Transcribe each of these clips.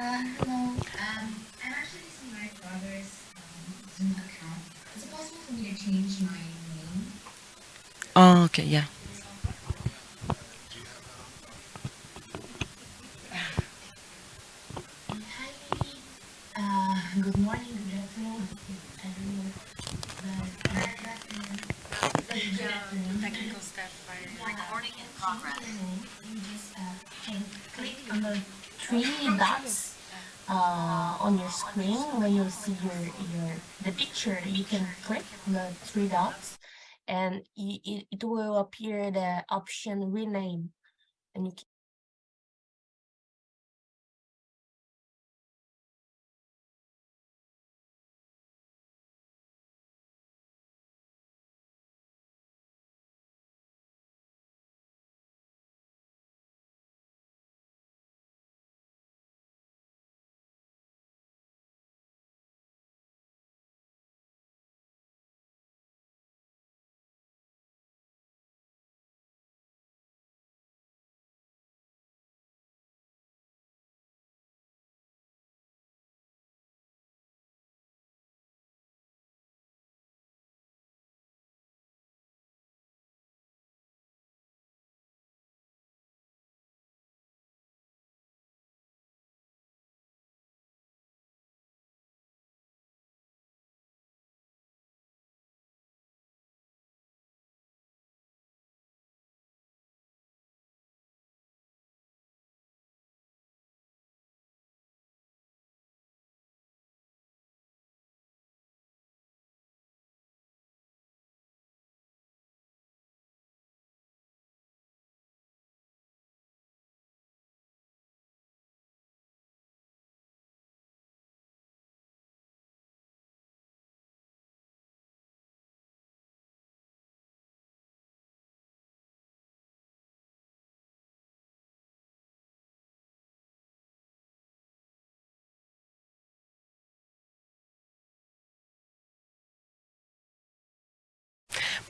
Uh, hello. Um, I'm actually using my brother's um, Zoom account. Is it possible for me to change my name? Oh, okay, yeah. Uh, good morning, good afternoon. Uh, good afternoon. Recording in progress. You just uh, click on the three uh, on your screen when you see your, your the picture. You can click the three dots, and it, it will appear the option rename, and you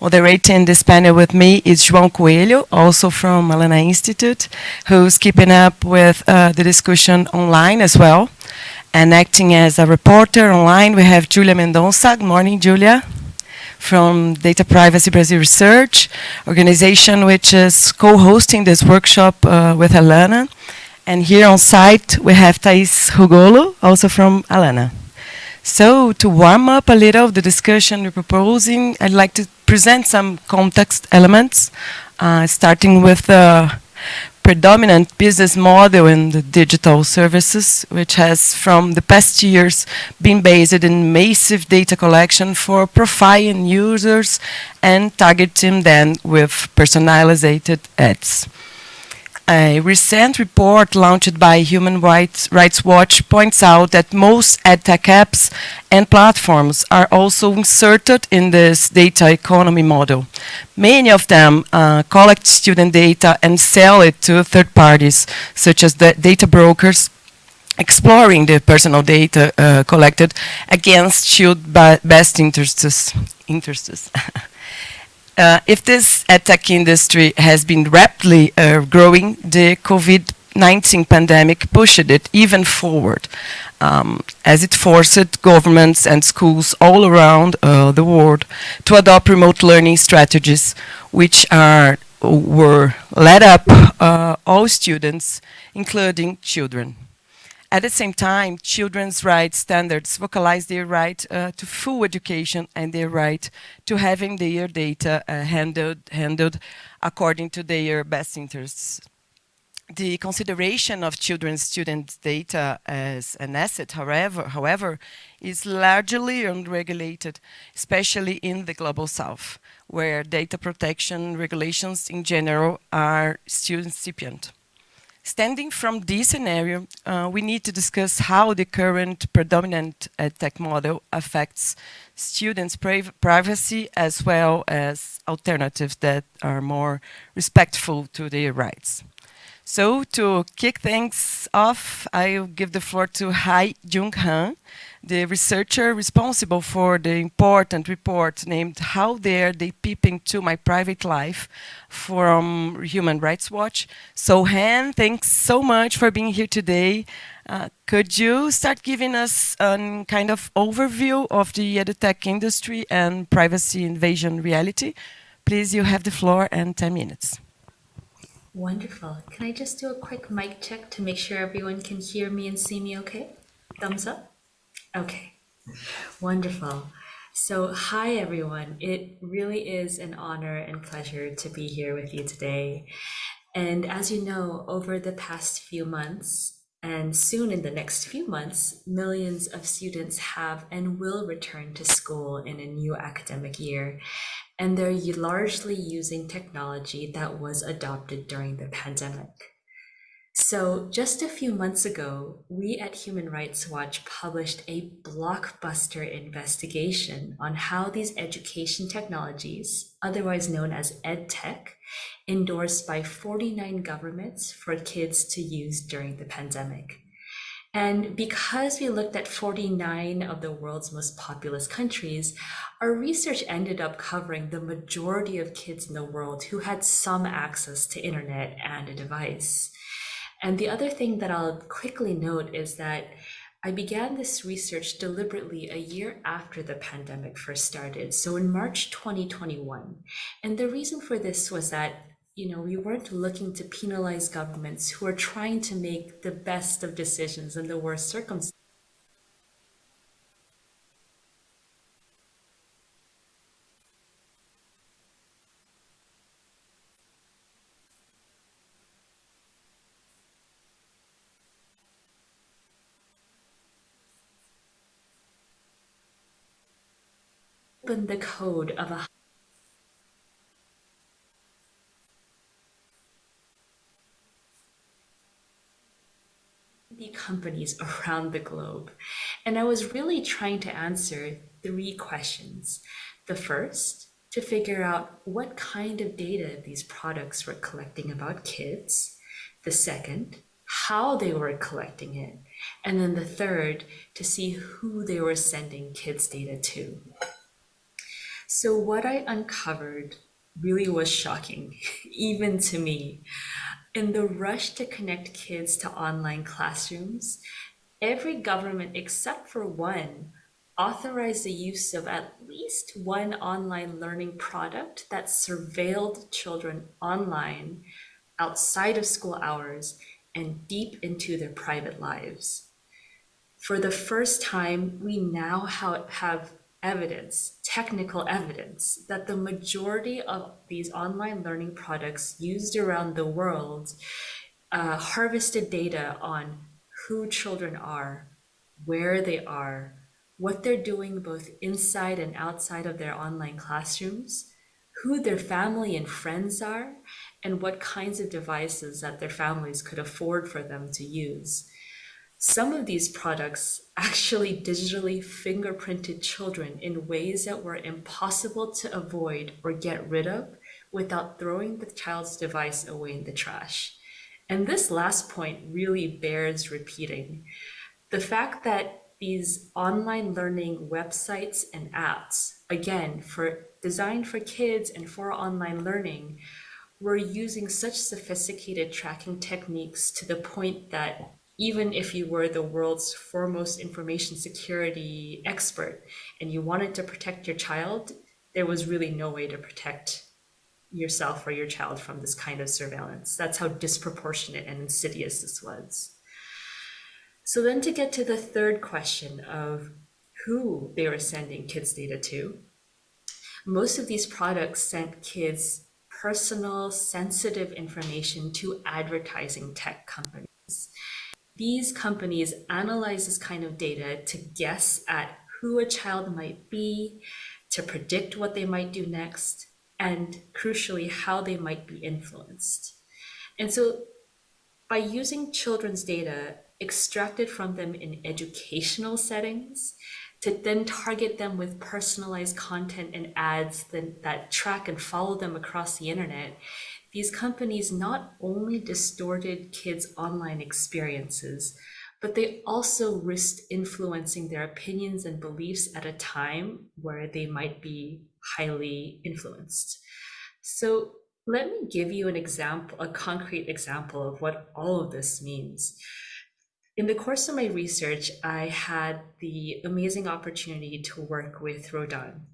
Moderating this panel with me is João Coelho, also from Alana Institute, who's keeping up with uh, the discussion online as well. And acting as a reporter online, we have Julia Mendonça. Good morning, Julia. From Data Privacy Brazil Research, organization which is co-hosting this workshop uh, with Alana. And here on site, we have Thais Rugolo, also from Alana. So to warm up a little of the discussion we're proposing, I'd like to present some context elements, uh, starting with the predominant business model in the digital services, which has from the past years been based in massive data collection for profiling users and targeting them with personalized ads. A recent report launched by Human Rights, Rights Watch points out that most edtech apps and platforms are also inserted in this data economy model. Many of them uh, collect student data and sell it to third parties, such as the data brokers, exploring the personal data uh, collected against child best interests. interests. Uh, if this tech industry has been rapidly uh, growing, the COVID-19 pandemic pushed it even forward, um, as it forced governments and schools all around uh, the world to adopt remote learning strategies, which are were led up uh, all students, including children. At the same time, children's rights standards vocalize their right uh, to full education and their right to having their data uh, handled, handled according to their best interests. The consideration of children's student data as an asset, however, however, is largely unregulated, especially in the Global South, where data protection regulations in general are still incipient. Standing from this scenario, uh, we need to discuss how the current predominant tech model affects students' privacy as well as alternatives that are more respectful to their rights. So to kick things off, I'll give the floor to Hye Jung Han, the researcher responsible for the important report named How Dare They Peep Into My Private Life from Human Rights Watch. So Han, thanks so much for being here today. Uh, could you start giving us a kind of overview of the edutech industry and privacy invasion reality? Please, you have the floor and 10 minutes. Wonderful. Can I just do a quick mic check to make sure everyone can hear me and see me okay? Thumbs up? Okay. Wonderful. So, hi everyone. It really is an honor and pleasure to be here with you today. And as you know, over the past few months, and soon in the next few months, millions of students have and will return to school in a new academic year and they're largely using technology that was adopted during the pandemic. So, just a few months ago, we at Human Rights Watch published a blockbuster investigation on how these education technologies, otherwise known as EdTech, endorsed by 49 governments for kids to use during the pandemic. And because we looked at 49 of the world's most populous countries, our research ended up covering the majority of kids in the world who had some access to internet and a device. And the other thing that I'll quickly note is that I began this research deliberately a year after the pandemic first started, so in March 2021. And the reason for this was that you know, we weren't looking to penalize governments who are trying to make the best of decisions in the worst circumstances. The code of a companies around the globe. And I was really trying to answer three questions. The first, to figure out what kind of data these products were collecting about kids. The second, how they were collecting it. And then the third, to see who they were sending kids' data to. So, what I uncovered really was shocking, even to me. In the rush to connect kids to online classrooms, every government except for one authorized the use of at least one online learning product that surveilled children online outside of school hours and deep into their private lives. For the first time, we now have evidence, technical evidence, that the majority of these online learning products used around the world uh, harvested data on who children are, where they are, what they're doing both inside and outside of their online classrooms, who their family and friends are, and what kinds of devices that their families could afford for them to use. Some of these products actually digitally fingerprinted children in ways that were impossible to avoid or get rid of without throwing the child's device away in the trash. And this last point really bears repeating. The fact that these online learning websites and apps, again, for designed for kids and for online learning, were using such sophisticated tracking techniques to the point that even if you were the world's foremost information security expert and you wanted to protect your child, there was really no way to protect yourself or your child from this kind of surveillance. That's how disproportionate and insidious this was. So then to get to the third question of who they were sending kids data to, most of these products sent kids personal, sensitive information to advertising tech companies these companies analyze this kind of data to guess at who a child might be, to predict what they might do next, and crucially, how they might be influenced. And so, by using children's data extracted from them in educational settings, to then target them with personalized content and ads that, that track and follow them across the internet, these companies not only distorted kids' online experiences, but they also risked influencing their opinions and beliefs at a time where they might be highly influenced. So let me give you an example, a concrete example of what all of this means. In the course of my research, I had the amazing opportunity to work with Rodan.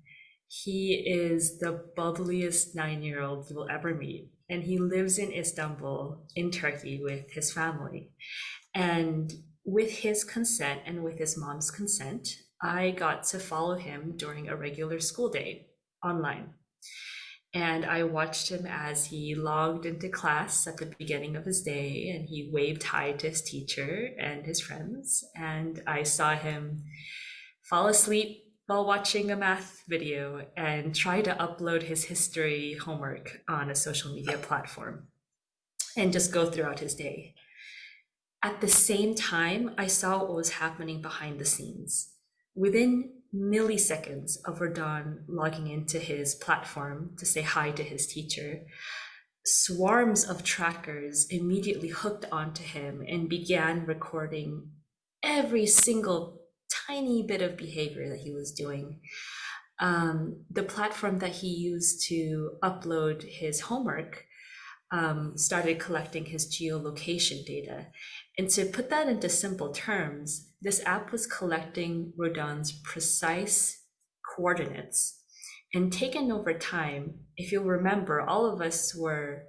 He is the bubbliest nine year old you will ever meet, and he lives in Istanbul, in Turkey, with his family. And with his consent and with his mom's consent, I got to follow him during a regular school day online. And I watched him as he logged into class at the beginning of his day and he waved hi to his teacher and his friends. And I saw him fall asleep while watching a math video and try to upload his history homework on a social media platform and just go throughout his day. At the same time, I saw what was happening behind the scenes. Within milliseconds of Rodan logging into his platform to say hi to his teacher, swarms of trackers immediately hooked onto him and began recording every single tiny bit of behavior that he was doing. Um, the platform that he used to upload his homework um, started collecting his geolocation data. And to put that into simple terms, this app was collecting Rodan's precise coordinates. And taken over time, if you'll remember, all of us were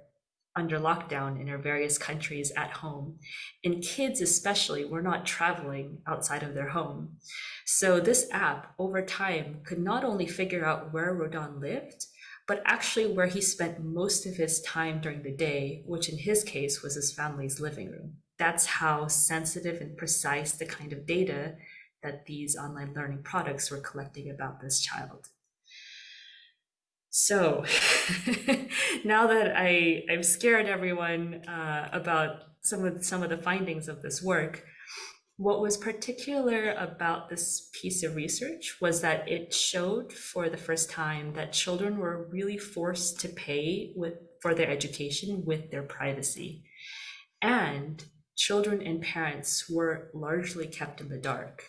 under lockdown in our various countries at home. And kids, especially, were not traveling outside of their home. So this app, over time, could not only figure out where Rodan lived, but actually where he spent most of his time during the day, which in his case was his family's living room. That's how sensitive and precise the kind of data that these online learning products were collecting about this child. So now that I, I've scared everyone uh, about some of some of the findings of this work, what was particular about this piece of research was that it showed for the first time that children were really forced to pay with for their education with their privacy. And children and parents were largely kept in the dark.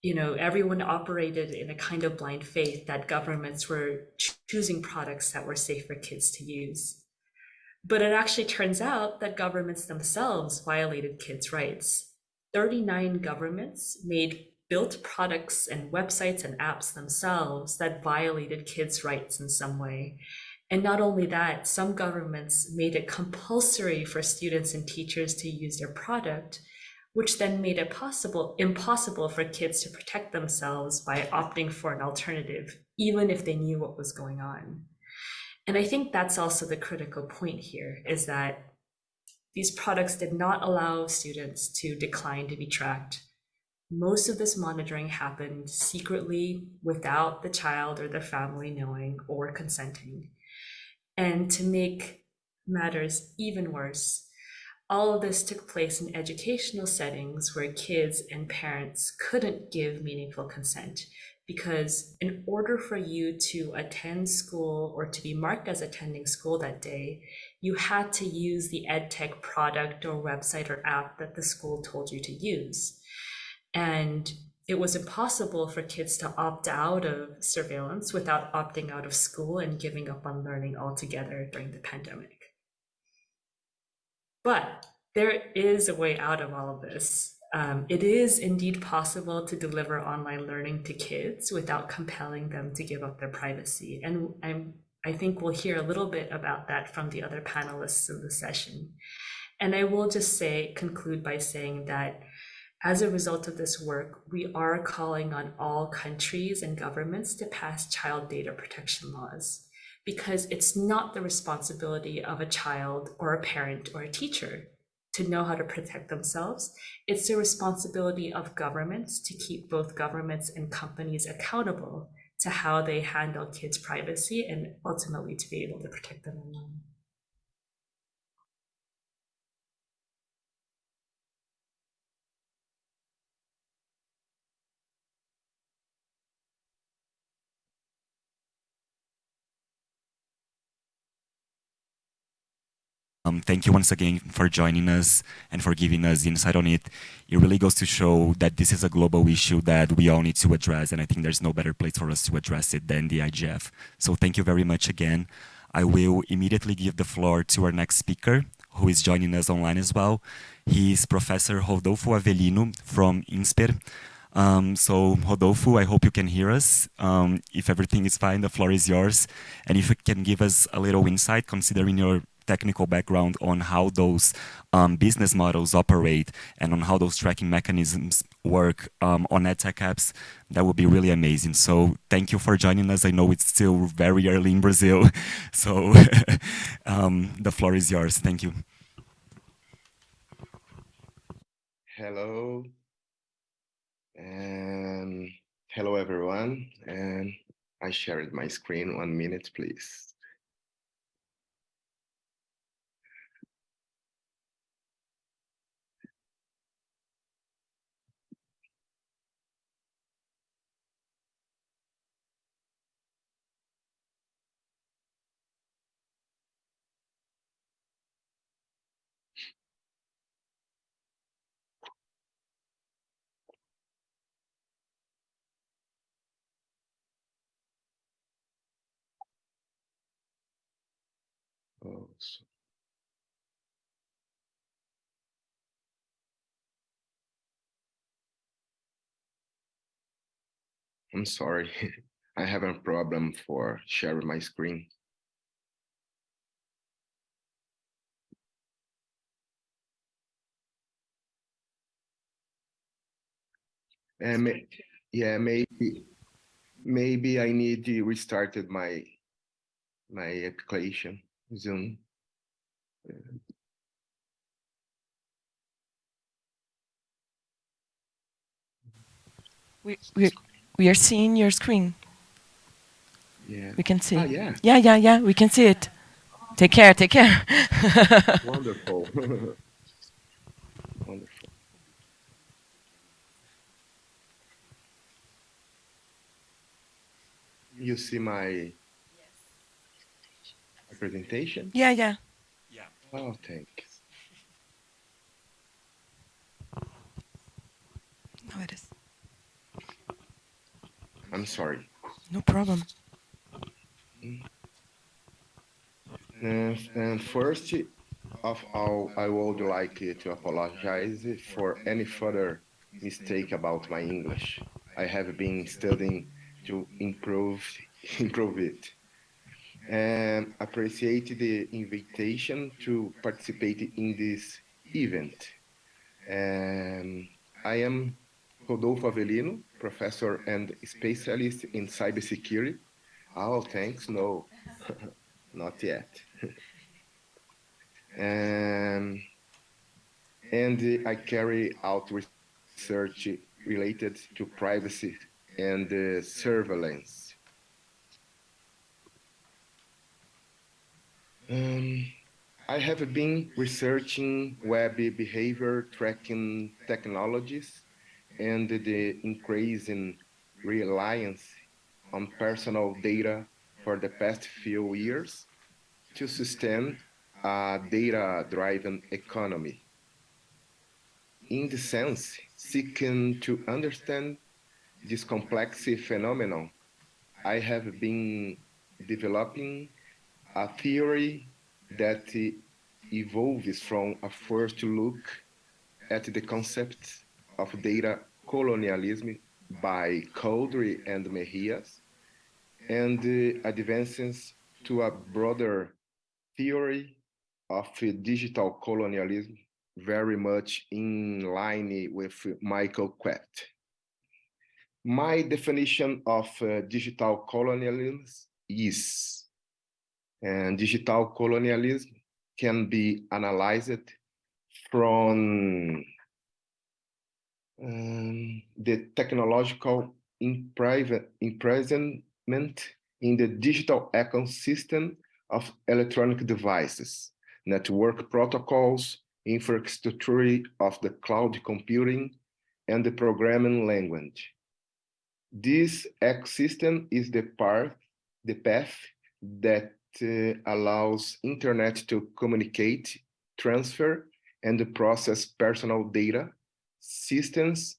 You know, everyone operated in a kind of blind faith that governments were choosing products that were safe for kids to use. But it actually turns out that governments themselves violated kids' rights. 39 governments made built products and websites and apps themselves that violated kids' rights in some way. And not only that, some governments made it compulsory for students and teachers to use their product, which then made it possible impossible for kids to protect themselves by opting for an alternative, even if they knew what was going on. And I think that's also the critical point here is that these products did not allow students to decline to be tracked. Most of this monitoring happened secretly without the child or their family knowing or consenting. And to make matters even worse, all of this took place in educational settings where kids and parents couldn't give meaningful consent because in order for you to attend school or to be marked as attending school that day, you had to use the EdTech product or website or app that the school told you to use. And it was impossible for kids to opt out of surveillance without opting out of school and giving up on learning altogether during the pandemic. But there is a way out of all of this. Um, it is indeed possible to deliver online learning to kids without compelling them to give up their privacy. And I'm, I think we'll hear a little bit about that from the other panelists in the session. And I will just say, conclude by saying that as a result of this work, we are calling on all countries and governments to pass child data protection laws because it's not the responsibility of a child or a parent or a teacher to know how to protect themselves. It's the responsibility of governments to keep both governments and companies accountable to how they handle kids' privacy and ultimately to be able to protect them online. Um, thank you once again for joining us and for giving us insight on it. It really goes to show that this is a global issue that we all need to address, and I think there's no better place for us to address it than the IGF. So thank you very much again. I will immediately give the floor to our next speaker, who is joining us online as well. He is Professor Rodolfo Avelino from INSPER. Um, so Rodolfo, I hope you can hear us. Um, if everything is fine, the floor is yours. And if you can give us a little insight, considering your technical background on how those um, business models operate and on how those tracking mechanisms work um, on EdTech apps, that would be really amazing. So thank you for joining us. I know it's still very early in Brazil, so um, the floor is yours. Thank you. Hello. And hello, everyone. And I shared my screen. One minute, please. So- I'm sorry. I have a problem for sharing my screen. Uh, and yeah, maybe maybe I need to restarted my my application Zoom. We, we, we are seeing your screen. Yeah. We can see. Ah, yeah. Yeah, yeah, yeah. We can see it. Take care. Take care. Wonderful. Wonderful. You see my presentation? yeah, yeah. Yeah. Oh, thanks. No, it is. I'm sorry. No problem. Mm. And, and first of all, I would like to apologize for any further mistake about my English. I have been studying to improve improve it. And appreciate the invitation to participate in this event. I am Rodolfo Avelino, professor and specialist in cybersecurity. Oh, thanks. No, not yet. and, and I carry out research related to privacy and uh, surveillance. Um, I have been researching web behavior tracking technologies and the increasing reliance on personal data for the past few years to sustain a data-driven economy. In the sense, seeking to understand this complex phenomenon, I have been developing a theory that evolves from a first look at the concept of data colonialism by Couldry and Mejias, and uh, advances to a broader theory of digital colonialism, very much in line with Michael Kwet. My definition of uh, digital colonialism is, and digital colonialism can be analyzed from um, the technological imprisonment in the digital ecosystem of electronic devices, network protocols, infrastructure of the cloud computing, and the programming language. This ecosystem is the part, the path that Uh, allows internet to communicate, transfer, and process personal data, systems,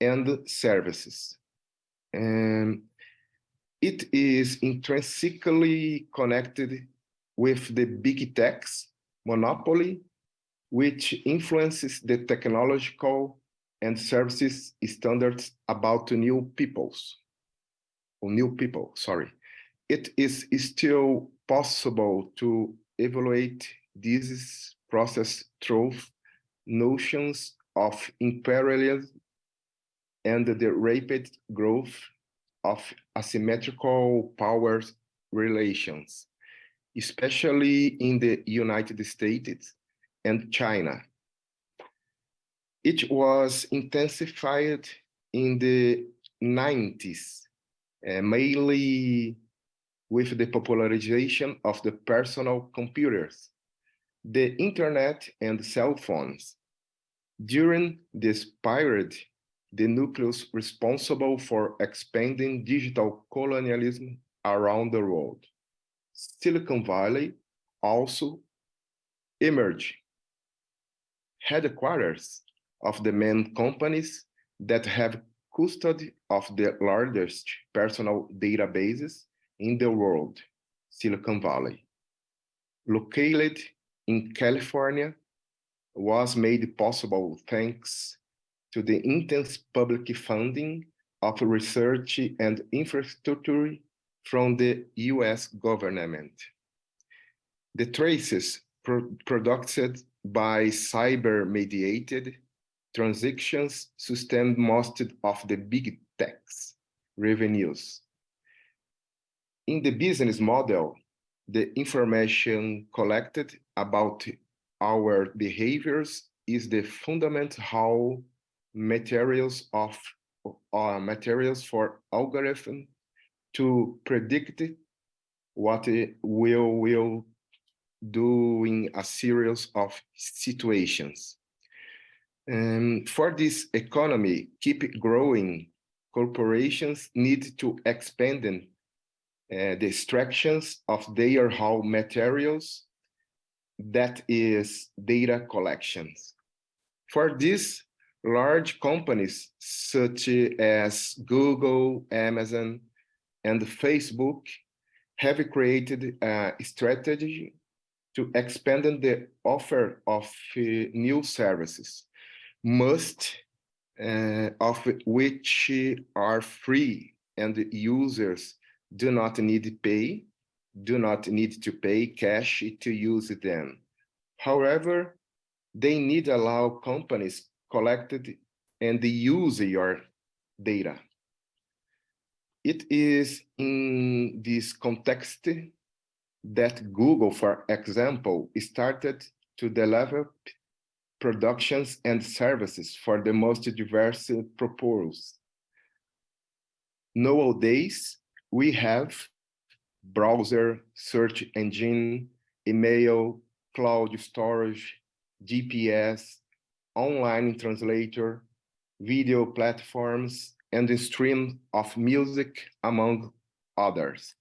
and services. And it is intrinsically connected with the big techs monopoly, which influences the technological and services standards about new peoples, or new people, sorry. It is still possible to evaluate this process through notions of imperialism and the rapid growth of asymmetrical powers relations, especially in the United States and China. It was intensified in the 90s, uh, mainly with the popularization of the personal computers, the internet and cell phones. During this period, the nucleus responsible for expanding digital colonialism around the world. Silicon Valley also emerged. Headquarters of the main companies that have custody of the largest personal databases in the world, Silicon Valley. Located in California, was made possible thanks to the intense public funding of research and infrastructure from the US government. The traces pro produced by cyber-mediated transactions sustain most of the big techs revenues. In the business model, the information collected about our behaviors is the fundament how materials of uh, materials for algorithm to predict what we will do in a series of situations. And for this economy keep growing, corporations need to expand uh, the extractions of their raw materials, that is data collections. For this, large companies such as Google, Amazon, and Facebook have created a strategy to expand the offer of uh, new services, most uh, of which are free and users do not need to pay, do not need to pay cash to use them. However, they need allow companies collected and use your data. It is in this context that Google, for example, started to develop productions and services for the most diverse purposes. Nowadays, we have browser, search engine, email, cloud storage, GPS, online translator, video platforms, and the stream of music, among others.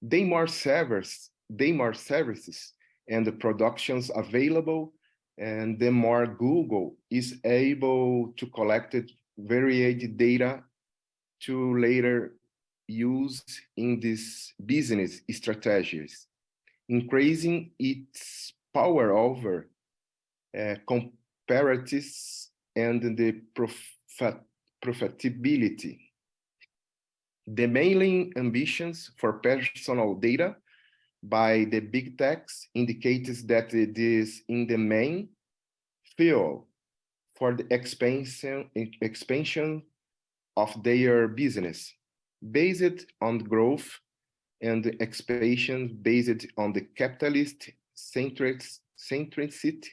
They more servers, they more services and the productions available, and the more Google is able to collect varied data to later use in these business strategies, increasing its power over uh, comparatives and the profit profitability. The mailing ambitions for personal data by the big techs indicates that it is in the main fuel for the expansion, expansion of their business, based on growth and expansion based on the capitalist centric, centricity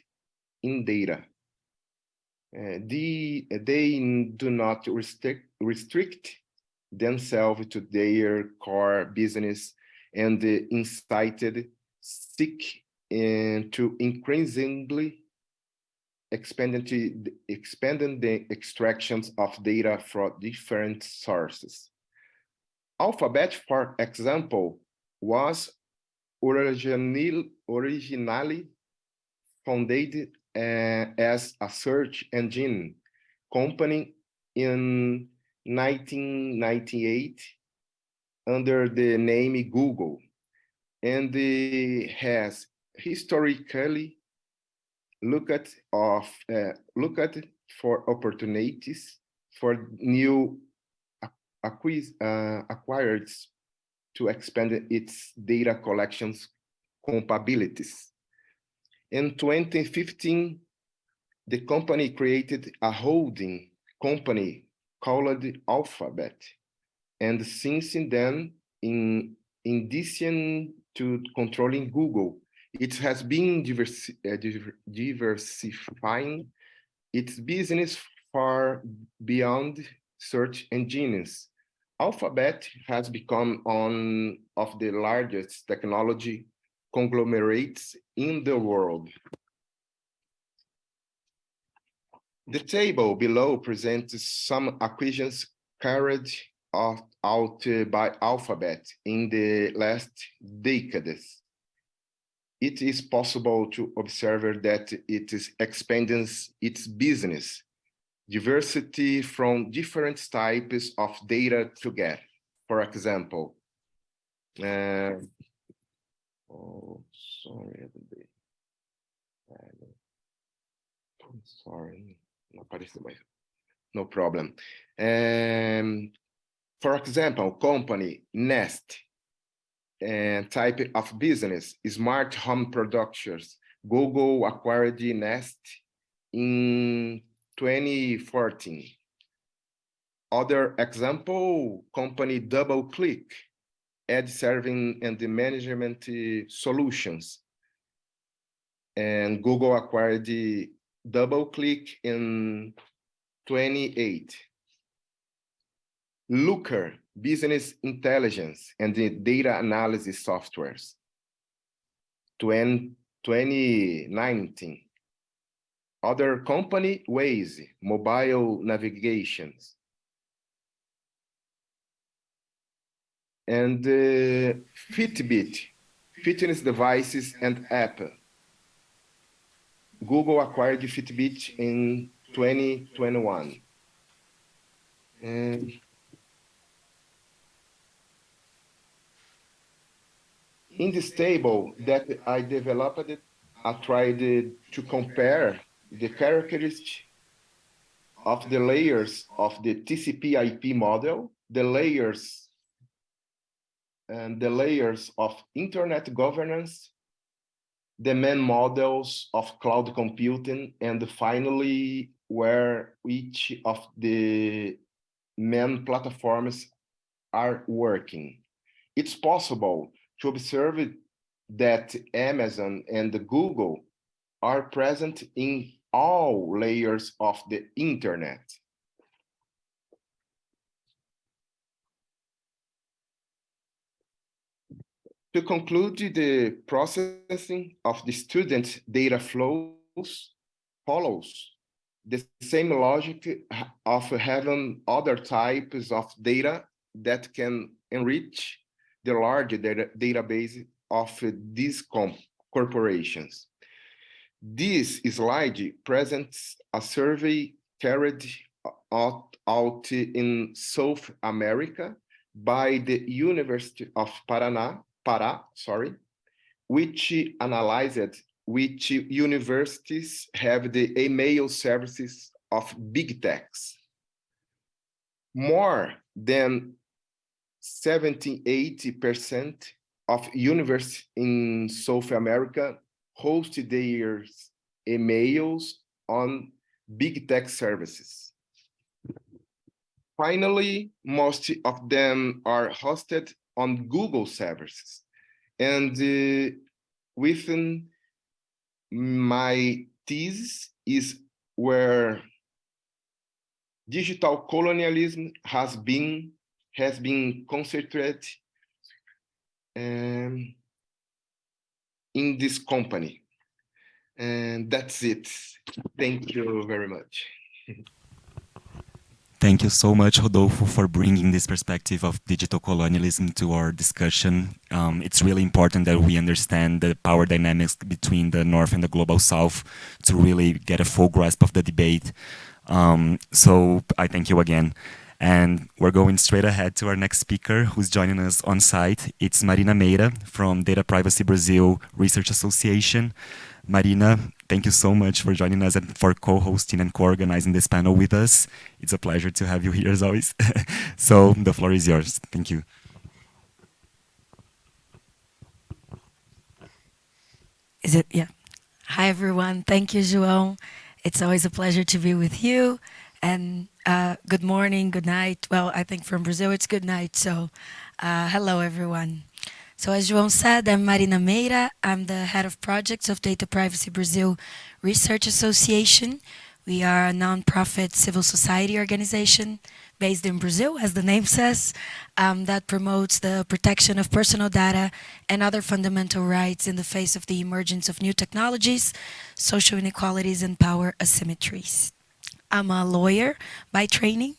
in data. Uh, the, they do not restrict, restrict themselves to their core business and uh, incited seek uh, to increasingly expanding, expanding the extractions of data from different sources. Alphabet, for example, was original, originally founded uh, as a search engine company in 1998 under the name Google. And uh, has historically looked of uh, for opportunities for new acquired to expand its data collections capabilities. In 2015, the company created a holding company called Alphabet. And since then, in, in addition to controlling Google, it has been diversi uh, diversifying its business far beyond search engines. Alphabet has become one of the largest technology conglomerates in the world. The table below presents some acquisitions carried out uh, by Alphabet in the last decades. It is possible to observe that it is expanding its business diversity from different types of data to get. For example, uh, oh, sorry, sorry, no problem. Um, for example, company Nest and type of business, smart home productions. Google acquired Nest in 2014. Other example, company DoubleClick, ad serving and the management eh, solutions. And Google acquired the DoubleClick in 28. Looker, business intelligence and the data analysis softwares. 20, 2019 other company, Waze, mobile navigations. And uh, Fitbit, fitness devices and app. Google acquired Fitbit in 2021. And in this table that I developed, I tried to compare the characteristics of the layers of the TCP IP model, the layers and the layers of internet governance, the main models of cloud computing, and finally, where each of the main platforms are working. It's possible to observe that Amazon and Google are present in all layers of the internet. To conclude, the processing of the student data flows follows the same logic of having other types of data that can enrich the large data database of these corporations. This slide presents a survey carried out, out in South America by the University of Paraná, Pará, sorry, which analyzed which universities have the email services of big techs. More than 70, 80% of universities in South America host their emails on big tech services. Finally, most of them are hosted on Google services. And uh, within my thesis is where digital colonialism has been has been concentrated um, in this company. And that's it. Thank you very much. Thank you so much, Rodolfo, for bringing this perspective of digital colonialism to our discussion. Um, it's really important that we understand the power dynamics between the North and the Global South to really get a full grasp of the debate. Um, so I thank you again. And we're going straight ahead to our next speaker who's joining us on site. It's Marina Meira from Data Privacy Brazil Research Association. Marina, thank you so much for joining us and for co-hosting and co-organizing this panel with us. It's a pleasure to have you here as always. so the floor is yours. Thank you. Is it? Yeah. Hi, everyone. Thank you, João. It's always a pleasure to be with you. And uh, good morning, good night. Well, I think from Brazil it's good night. So uh, hello, everyone. So as João said, I'm Marina Meira. I'm the head of projects of Data Privacy Brazil Research Association. We are a nonprofit civil society organization based in Brazil, as the name says, um, that promotes the protection of personal data and other fundamental rights in the face of the emergence of new technologies, social inequalities, and power asymmetries. I'm a lawyer by training.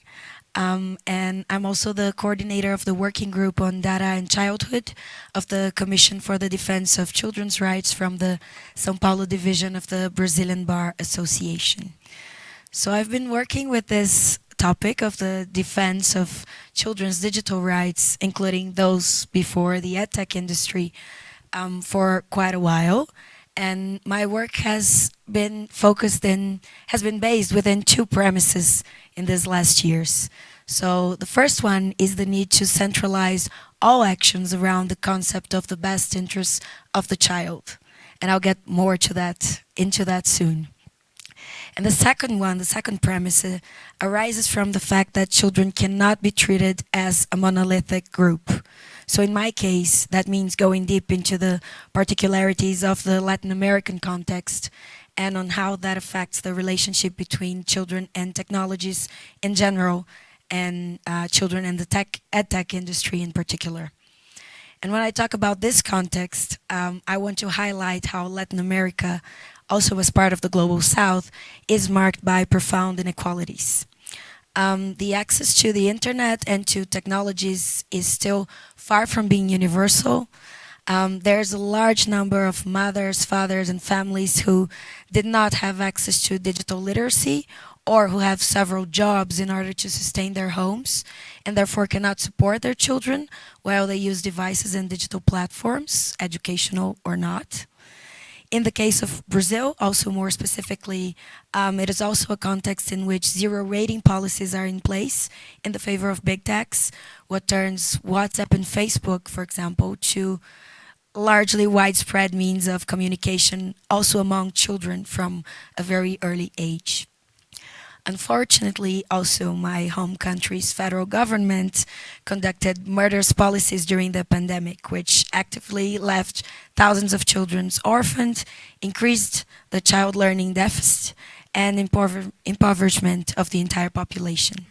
Um, and I'm also the coordinator of the working group on data and childhood of the Commission for the Defense of Children's Rights from the São Paulo division of the Brazilian Bar Association. So I've been working with this topic of the defense of children's digital rights, including those before the edtech industry, um, for quite a while and my work has been focused in, has been based within two premises in these last years. So the first one is the need to centralize all actions around the concept of the best interests of the child. And I'll get more to that, into that soon. And the second one, the second premise, uh, arises from the fact that children cannot be treated as a monolithic group. So in my case, that means going deep into the particularities of the Latin American context and on how that affects the relationship between children and technologies in general and uh, children and the tech, ed tech industry in particular. And when I talk about this context, um, I want to highlight how Latin America, also as part of the Global South, is marked by profound inequalities um, the access to the internet and to technologies is still far from being universal. Um, there's a large number of mothers, fathers, and families who did not have access to digital literacy or who have several jobs in order to sustain their homes and therefore cannot support their children while they use devices and digital platforms, educational or not. In the case of Brazil, also more specifically, um, it is also a context in which zero rating policies are in place in the favor of big techs, what turns WhatsApp and Facebook, for example, to largely widespread means of communication also among children from a very early age. Unfortunately, also my home country's federal government conducted murderous policies during the pandemic, which actively left thousands of children orphaned, increased the child learning deficit, and impover impoverishment of the entire population.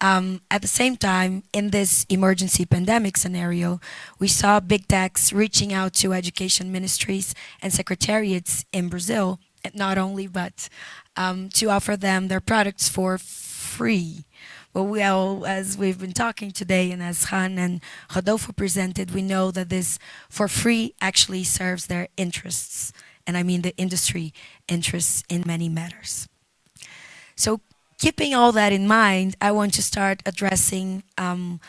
Um, at the same time, in this emergency pandemic scenario, we saw big techs reaching out to education ministries and secretariats in Brazil, not only, but um, to offer them their products for free. But we all, as we've been talking today and as Han and Rodolfo presented, we know that this for free actually serves their interests. And I mean the industry interests in many matters. So keeping all that in mind, I want to start addressing um,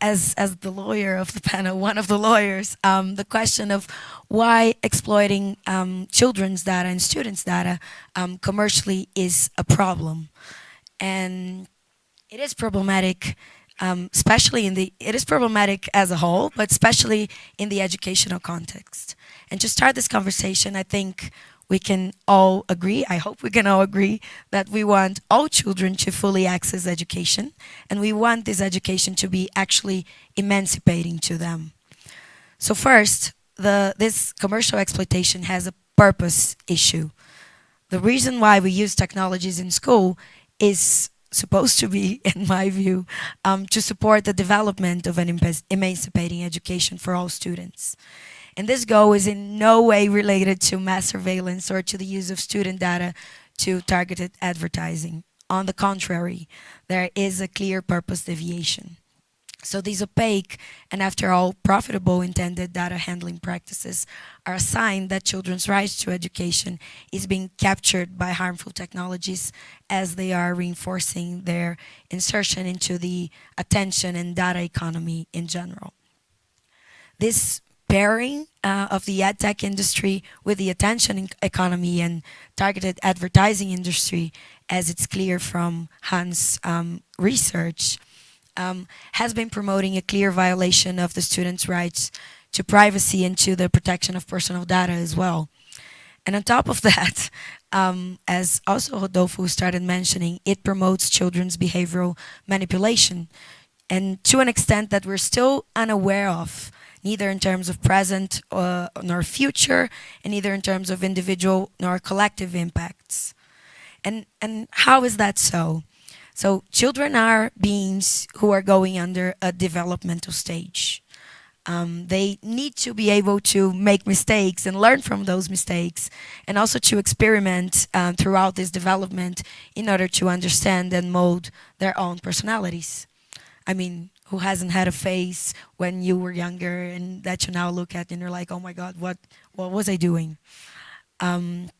as, as the lawyer of the panel, one of the lawyers, um, the question of why exploiting um, children's data and students' data um, commercially is a problem. And it is problematic, um, especially in the, it is problematic as a whole, but especially in the educational context. And to start this conversation, I think we can all agree, I hope we can all agree, that we want all children to fully access education, and we want this education to be actually emancipating to them. So first, the, this commercial exploitation has a purpose issue. The reason why we use technologies in school is supposed to be, in my view, um, to support the development of an emancipating education for all students. And this goal is in no way related to mass surveillance or to the use of student data to targeted advertising. On the contrary, there is a clear purpose deviation. So these opaque and after all profitable intended data handling practices are a sign that children's rights to education is being captured by harmful technologies as they are reinforcing their insertion into the attention and data economy in general. This pairing uh, of the ad tech industry with the attention economy and targeted advertising industry, as it's clear from Han's um, research, um, has been promoting a clear violation of the students' rights to privacy and to the protection of personal data as well. And on top of that, um, as also Rodolfo started mentioning, it promotes children's behavioral manipulation. And to an extent that we're still unaware of, neither in terms of present uh, nor future, and neither in terms of individual nor collective impacts. And, and how is that so? So children are beings who are going under a developmental stage. Um, they need to be able to make mistakes and learn from those mistakes and also to experiment um, throughout this development in order to understand and mold their own personalities. I mean, who hasn't had a face when you were younger and that you now look at and you're like, oh my God, what, what was I doing? Um,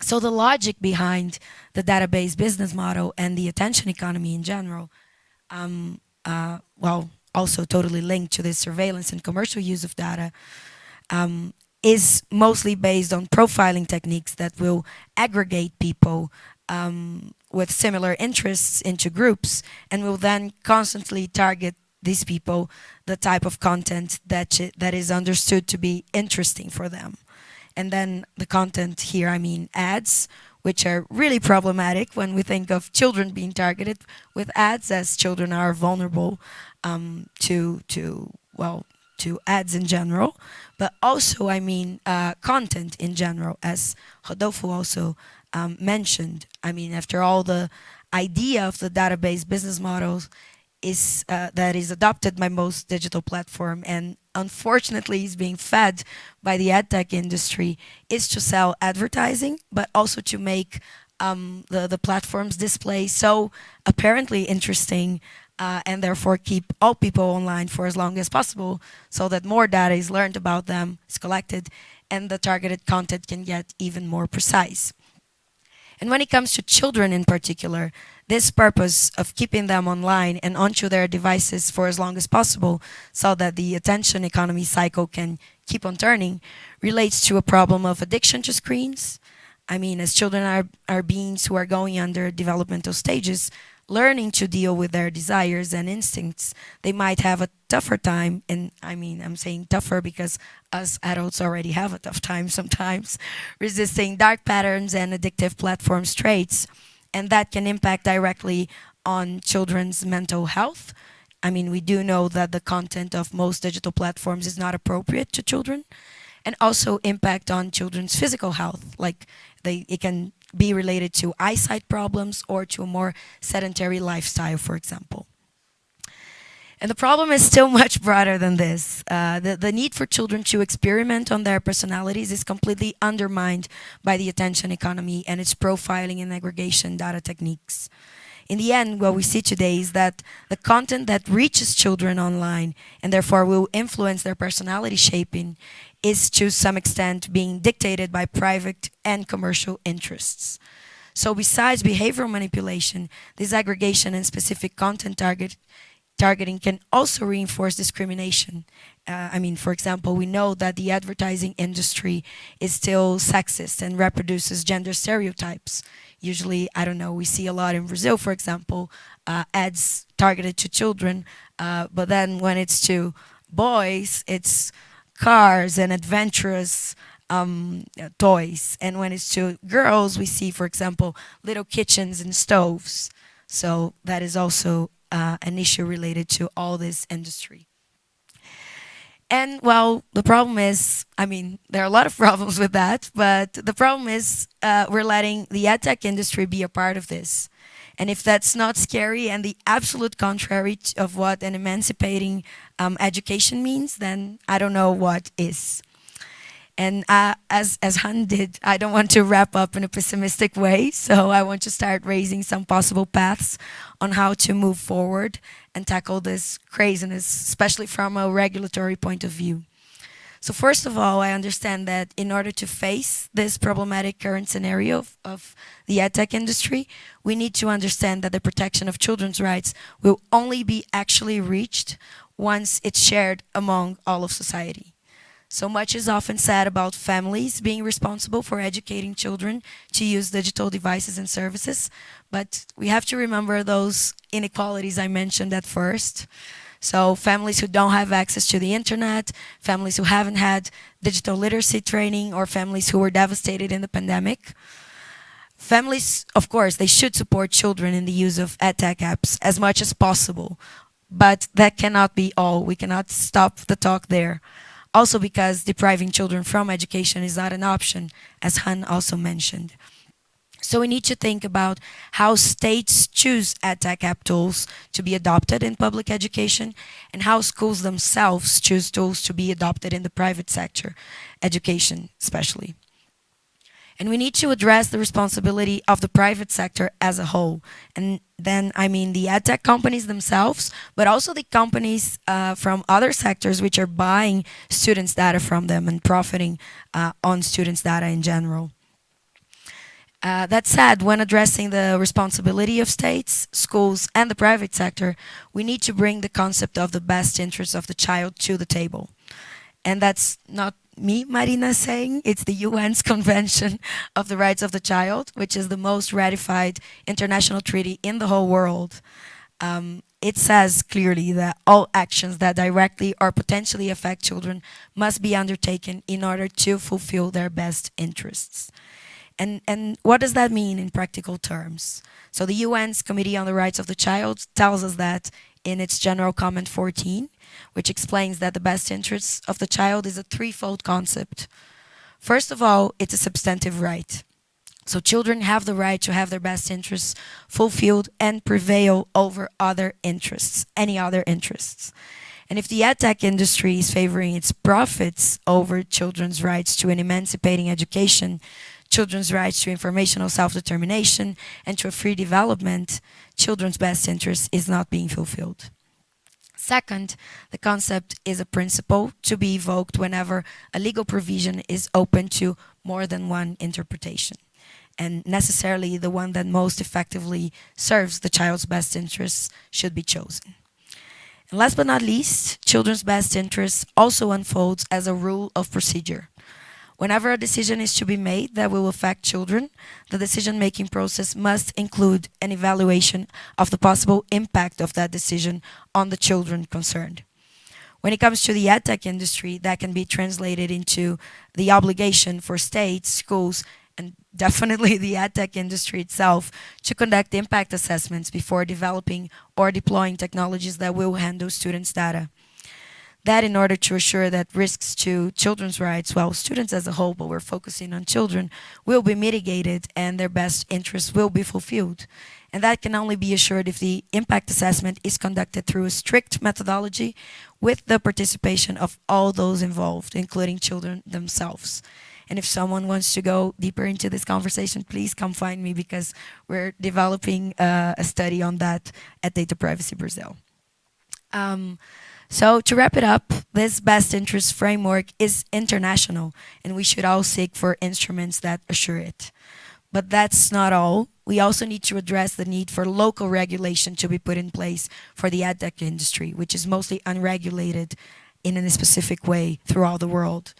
so the logic behind the database business model and the attention economy in general, um, uh, well, also totally linked to the surveillance and commercial use of data, um, is mostly based on profiling techniques that will aggregate people um, with similar interests into groups and will then constantly target these people the type of content that, that is understood to be interesting for them. And then the content here, I mean ads, which are really problematic when we think of children being targeted with ads, as children are vulnerable um, to, to, well, to ads in general, but also, I mean, uh, content in general, as Rodolfo also um, mentioned. I mean, after all, the idea of the database business models is uh, that is adopted by most digital platform and unfortunately is being fed by the ad tech industry is to sell advertising, but also to make um, the, the platform's display so apparently interesting uh, and therefore keep all people online for as long as possible so that more data is learned about them, is collected, and the targeted content can get even more precise. And when it comes to children in particular, this purpose of keeping them online and onto their devices for as long as possible so that the attention economy cycle can keep on turning relates to a problem of addiction to screens. I mean, as children are, are beings who are going under developmental stages, learning to deal with their desires and instincts, they might have a tougher time. And I mean, I'm saying tougher because us adults already have a tough time sometimes resisting dark patterns and addictive platform traits. And that can impact directly on children's mental health. I mean, we do know that the content of most digital platforms is not appropriate to children and also impact on children's physical health. Like they, it can be related to eyesight problems or to a more sedentary lifestyle, for example. And the problem is still much broader than this. Uh, the, the need for children to experiment on their personalities is completely undermined by the attention economy and its profiling and aggregation data techniques. In the end, what we see today is that the content that reaches children online and therefore will influence their personality shaping is to some extent being dictated by private and commercial interests. So besides behavioral manipulation, this aggregation and specific content target targeting can also reinforce discrimination. Uh, I mean, for example, we know that the advertising industry is still sexist and reproduces gender stereotypes. Usually, I don't know, we see a lot in Brazil, for example, uh, ads targeted to children, uh, but then when it's to boys, it's cars and adventurous um, toys. And when it's to girls, we see, for example, little kitchens and stoves. So that is also uh, an issue related to all this industry. And well, the problem is, I mean, there are a lot of problems with that, but the problem is uh, we're letting the ad tech industry be a part of this. And if that's not scary and the absolute contrary of what an emancipating um, education means, then I don't know what is. And uh, as, as Han did, I don't want to wrap up in a pessimistic way, so I want to start raising some possible paths on how to move forward and tackle this craziness, especially from a regulatory point of view. So first of all, I understand that in order to face this problematic current scenario of, of the edtech industry, we need to understand that the protection of children's rights will only be actually reached once it's shared among all of society. So much is often said about families being responsible for educating children to use digital devices and services, but we have to remember those inequalities I mentioned at first. So families who don't have access to the internet, families who haven't had digital literacy training, or families who were devastated in the pandemic. Families, of course, they should support children in the use of EdTech apps as much as possible, but that cannot be all. We cannot stop the talk there. Also because depriving children from education is not an option, as Han also mentioned. So we need to think about how states choose EdTech app tools to be adopted in public education and how schools themselves choose tools to be adopted in the private sector, education especially. And we need to address the responsibility of the private sector as a whole. And then I mean the EdTech companies themselves, but also the companies uh, from other sectors which are buying students' data from them and profiting uh, on students' data in general. Uh, that said, when addressing the responsibility of states, schools, and the private sector, we need to bring the concept of the best interests of the child to the table. And that's not me, Marina, saying, it's the UN's Convention of the Rights of the Child, which is the most ratified international treaty in the whole world. Um, it says clearly that all actions that directly or potentially affect children must be undertaken in order to fulfill their best interests. And, and what does that mean in practical terms? So the UN's Committee on the Rights of the Child tells us that in its General Comment 14, which explains that the best interests of the child is a threefold concept. First of all, it's a substantive right. So children have the right to have their best interests fulfilled and prevail over other interests, any other interests. And if the edtech industry is favoring its profits over children's rights to an emancipating education, children's rights to informational self-determination and to a free development, children's best interest is not being fulfilled. Second, the concept is a principle to be evoked whenever a legal provision is open to more than one interpretation and necessarily the one that most effectively serves the child's best interests should be chosen. And last but not least, children's best interests also unfolds as a rule of procedure. Whenever a decision is to be made that will affect children, the decision-making process must include an evaluation of the possible impact of that decision on the children concerned. When it comes to the edtech industry, that can be translated into the obligation for states, schools, and definitely the edtech industry itself to conduct impact assessments before developing or deploying technologies that will handle students' data. That in order to assure that risks to children's rights, well, students as a whole, but we're focusing on children, will be mitigated and their best interests will be fulfilled. And that can only be assured if the impact assessment is conducted through a strict methodology with the participation of all those involved, including children themselves. And if someone wants to go deeper into this conversation, please come find me because we're developing uh, a study on that at Data Privacy Brazil. Um, so to wrap it up, this best interest framework is international and we should all seek for instruments that assure it. But that's not all. We also need to address the need for local regulation to be put in place for the edtech industry, which is mostly unregulated in a specific way throughout the world.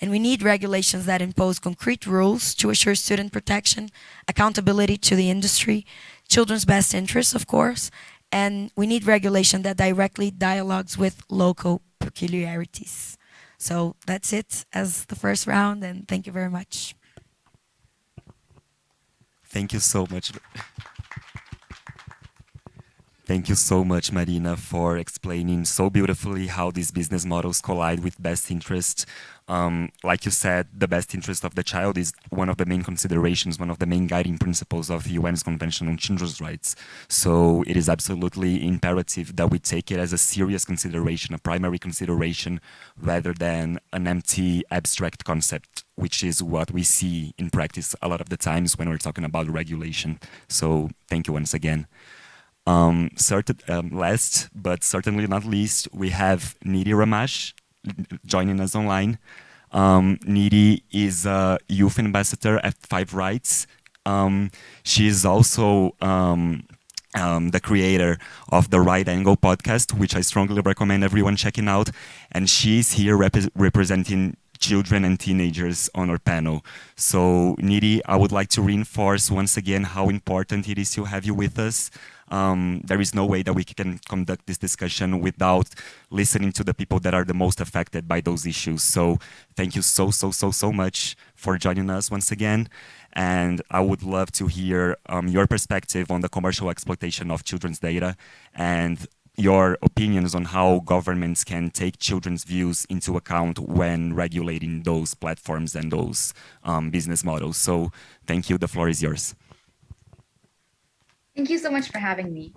And we need regulations that impose concrete rules to assure student protection, accountability to the industry, children's best interests, of course, and we need regulation that directly dialogues with local peculiarities. So that's it as the first round, and thank you very much. Thank you so much. Thank you so much, Marina, for explaining so beautifully how these business models collide with best interest. Um, like you said, the best interest of the child is one of the main considerations, one of the main guiding principles of the UN's Convention on Children's Rights. So it is absolutely imperative that we take it as a serious consideration, a primary consideration, rather than an empty abstract concept, which is what we see in practice a lot of the times when we're talking about regulation. So thank you once again. Um, certain, um, last but certainly not least, we have Nidhi Ramesh joining us online. Um, Nidhi is a youth ambassador at Five Rights. Um, she is also um, um, the creator of the Right Angle podcast, which I strongly recommend everyone checking out. And she's here rep representing children and teenagers on our panel. So Nidhi, I would like to reinforce once again how important it is to have you with us. Um, there is no way that we can conduct this discussion without listening to the people that are the most affected by those issues. So thank you so, so, so, so much for joining us once again. And I would love to hear um, your perspective on the commercial exploitation of children's data and your opinions on how governments can take children's views into account when regulating those platforms and those um, business models. So thank you, the floor is yours. Thank you so much for having me.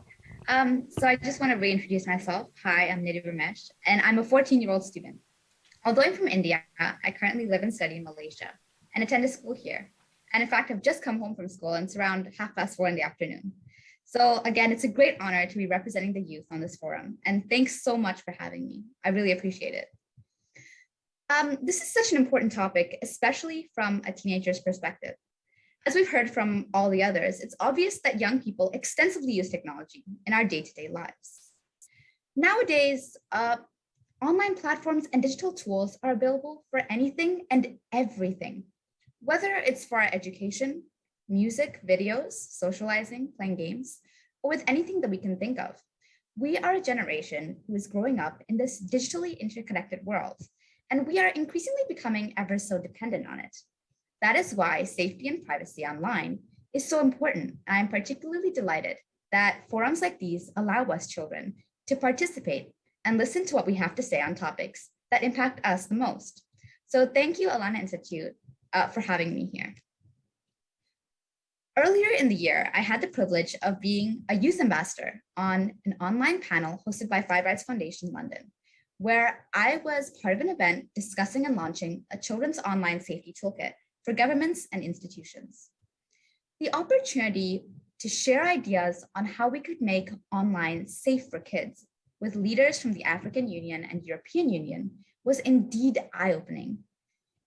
Um, so I just want to reintroduce myself. Hi, I'm Nidhi Ramesh, and I'm a 14-year-old student. Although I'm from India, I currently live and study in Malaysia and attend a school here. And in fact, I've just come home from school and it's around half past four in the afternoon. So again, it's a great honor to be representing the youth on this forum. And thanks so much for having me. I really appreciate it. Um, this is such an important topic, especially from a teenager's perspective. As we've heard from all the others, it's obvious that young people extensively use technology in our day-to-day -day lives. Nowadays, uh, online platforms and digital tools are available for anything and everything, whether it's for our education, music, videos, socializing, playing games, or with anything that we can think of. We are a generation who is growing up in this digitally interconnected world, and we are increasingly becoming ever so dependent on it. That is why safety and privacy online is so important. I'm particularly delighted that forums like these allow us children to participate and listen to what we have to say on topics that impact us the most. So thank you, Alana Institute, uh, for having me here. Earlier in the year, I had the privilege of being a youth ambassador on an online panel hosted by Five Rights Foundation London, where I was part of an event discussing and launching a children's online safety toolkit for governments and institutions. The opportunity to share ideas on how we could make online safe for kids with leaders from the African Union and European Union was indeed eye-opening.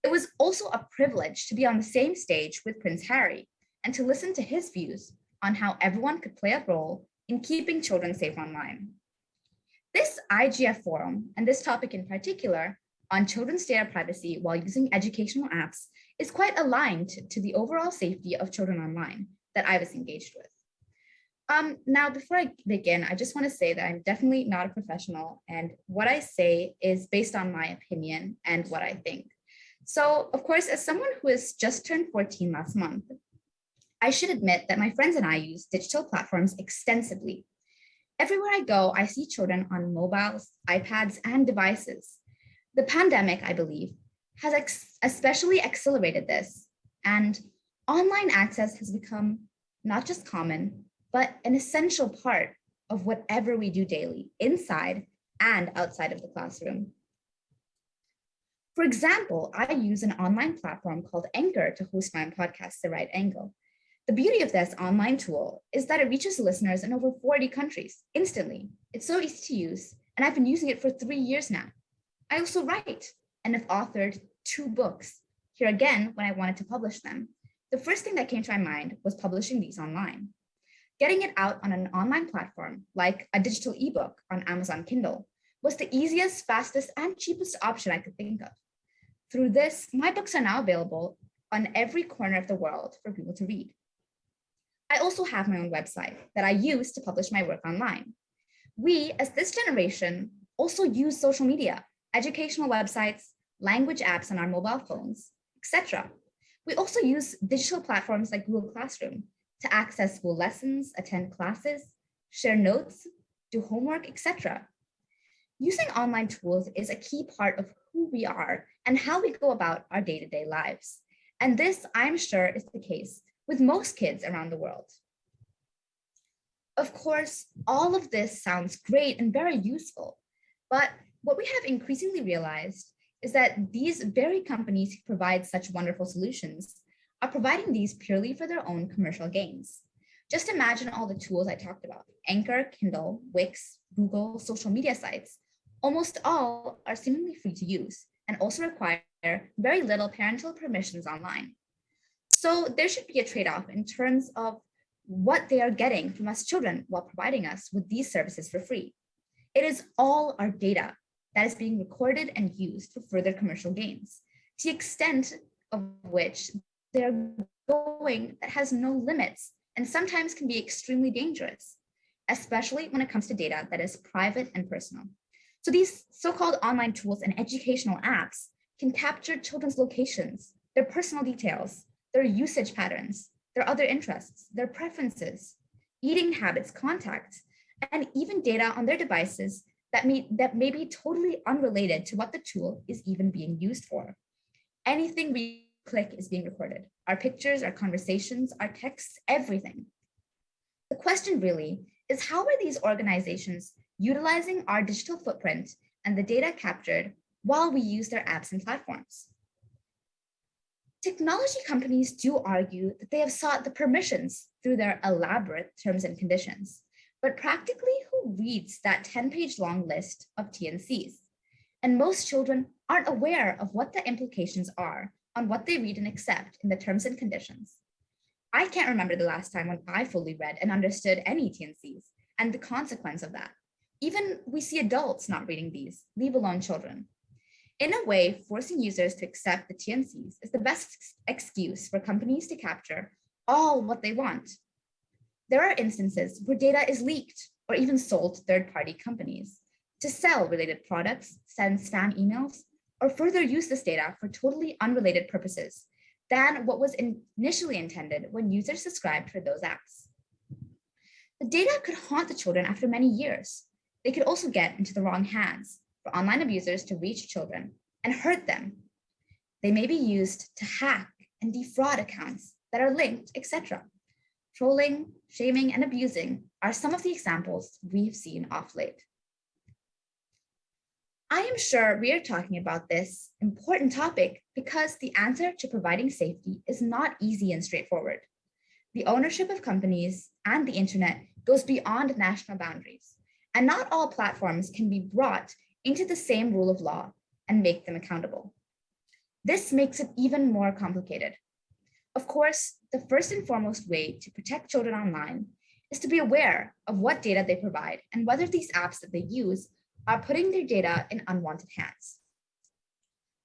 It was also a privilege to be on the same stage with Prince Harry and to listen to his views on how everyone could play a role in keeping children safe online. This IGF forum, and this topic in particular, on children's data privacy while using educational apps is quite aligned to the overall safety of children online that I was engaged with. Um, now, before I begin, I just want to say that I'm definitely not a professional and what I say is based on my opinion and what I think. So of course, as someone who has just turned 14 last month, I should admit that my friends and I use digital platforms extensively. Everywhere I go, I see children on mobiles, iPads, and devices. The pandemic, I believe, has especially accelerated this and online access has become not just common, but an essential part of whatever we do daily inside and outside of the classroom. For example, I use an online platform called Anchor to host my podcast, The Right Angle. The beauty of this online tool is that it reaches listeners in over 40 countries instantly. It's so easy to use, and I've been using it for three years now. I also write and have authored two books. Here again, when I wanted to publish them, the first thing that came to my mind was publishing these online. Getting it out on an online platform, like a digital ebook on Amazon Kindle, was the easiest, fastest, and cheapest option I could think of. Through this, my books are now available on every corner of the world for people to read. I also have my own website that I use to publish my work online. We, as this generation, also use social media, educational websites, language apps on our mobile phones, etc. We also use digital platforms like Google Classroom to access school lessons, attend classes, share notes, do homework, etc. Using online tools is a key part of who we are and how we go about our day-to-day lives. And this, I'm sure, is the case with most kids around the world. Of course, all of this sounds great and very useful, but what we have increasingly realized is that these very companies who provide such wonderful solutions are providing these purely for their own commercial gains. Just imagine all the tools I talked about, Anchor, Kindle, Wix, Google, social media sites. Almost all are seemingly free to use and also require very little parental permissions online. So there should be a trade-off in terms of what they are getting from us children while providing us with these services for free. It is all our data that is being recorded and used for further commercial gains, to the extent of which they're going that has no limits and sometimes can be extremely dangerous, especially when it comes to data that is private and personal. So these so-called online tools and educational apps can capture children's locations, their personal details, their usage patterns, their other interests, their preferences, eating habits, contacts, and even data on their devices that may, that may be totally unrelated to what the tool is even being used for. Anything we click is being recorded. Our pictures, our conversations, our texts, everything. The question really is how are these organizations utilizing our digital footprint and the data captured while we use their apps and platforms? Technology companies do argue that they have sought the permissions through their elaborate terms and conditions, but practically who reads that 10 page long list of TNCs? And most children aren't aware of what the implications are on what they read and accept in the terms and conditions. I can't remember the last time when I fully read and understood any TNCs and the consequence of that. Even we see adults not reading these, leave alone children. In a way, forcing users to accept the TNCs is the best excuse for companies to capture all what they want. There are instances where data is leaked or even sold to third-party companies to sell related products, send spam emails, or further use this data for totally unrelated purposes than what was initially intended when users subscribed for those apps. The data could haunt the children after many years. They could also get into the wrong hands for online abusers to reach children and hurt them. They may be used to hack and defraud accounts that are linked, etc. Trolling, shaming, and abusing are some of the examples we've seen off late. I am sure we are talking about this important topic because the answer to providing safety is not easy and straightforward. The ownership of companies and the internet goes beyond national boundaries, and not all platforms can be brought into the same rule of law and make them accountable. This makes it even more complicated. Of course, the first and foremost way to protect children online is to be aware of what data they provide and whether these apps that they use are putting their data in unwanted hands.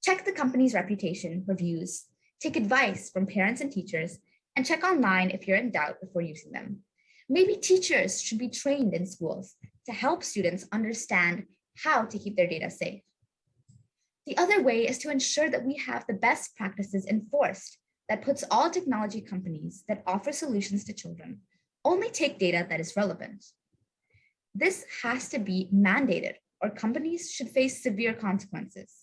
Check the company's reputation, reviews, take advice from parents and teachers, and check online if you're in doubt before using them. Maybe teachers should be trained in schools to help students understand how to keep their data safe. The other way is to ensure that we have the best practices enforced that puts all technology companies that offer solutions to children only take data that is relevant. This has to be mandated or companies should face severe consequences.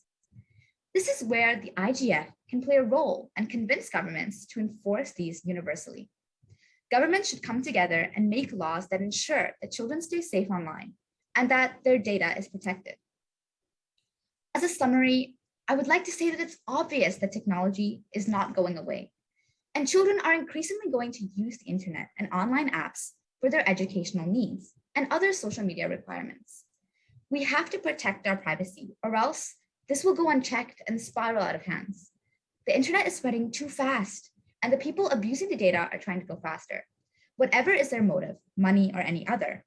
This is where the IGF can play a role and convince governments to enforce these universally. Governments should come together and make laws that ensure that children stay safe online and that their data is protected. As a summary, I would like to say that it's obvious that technology is not going away, and children are increasingly going to use the internet and online apps for their educational needs and other social media requirements. We have to protect our privacy or else this will go unchecked and spiral out of hands. The internet is spreading too fast and the people abusing the data are trying to go faster. Whatever is their motive, money or any other,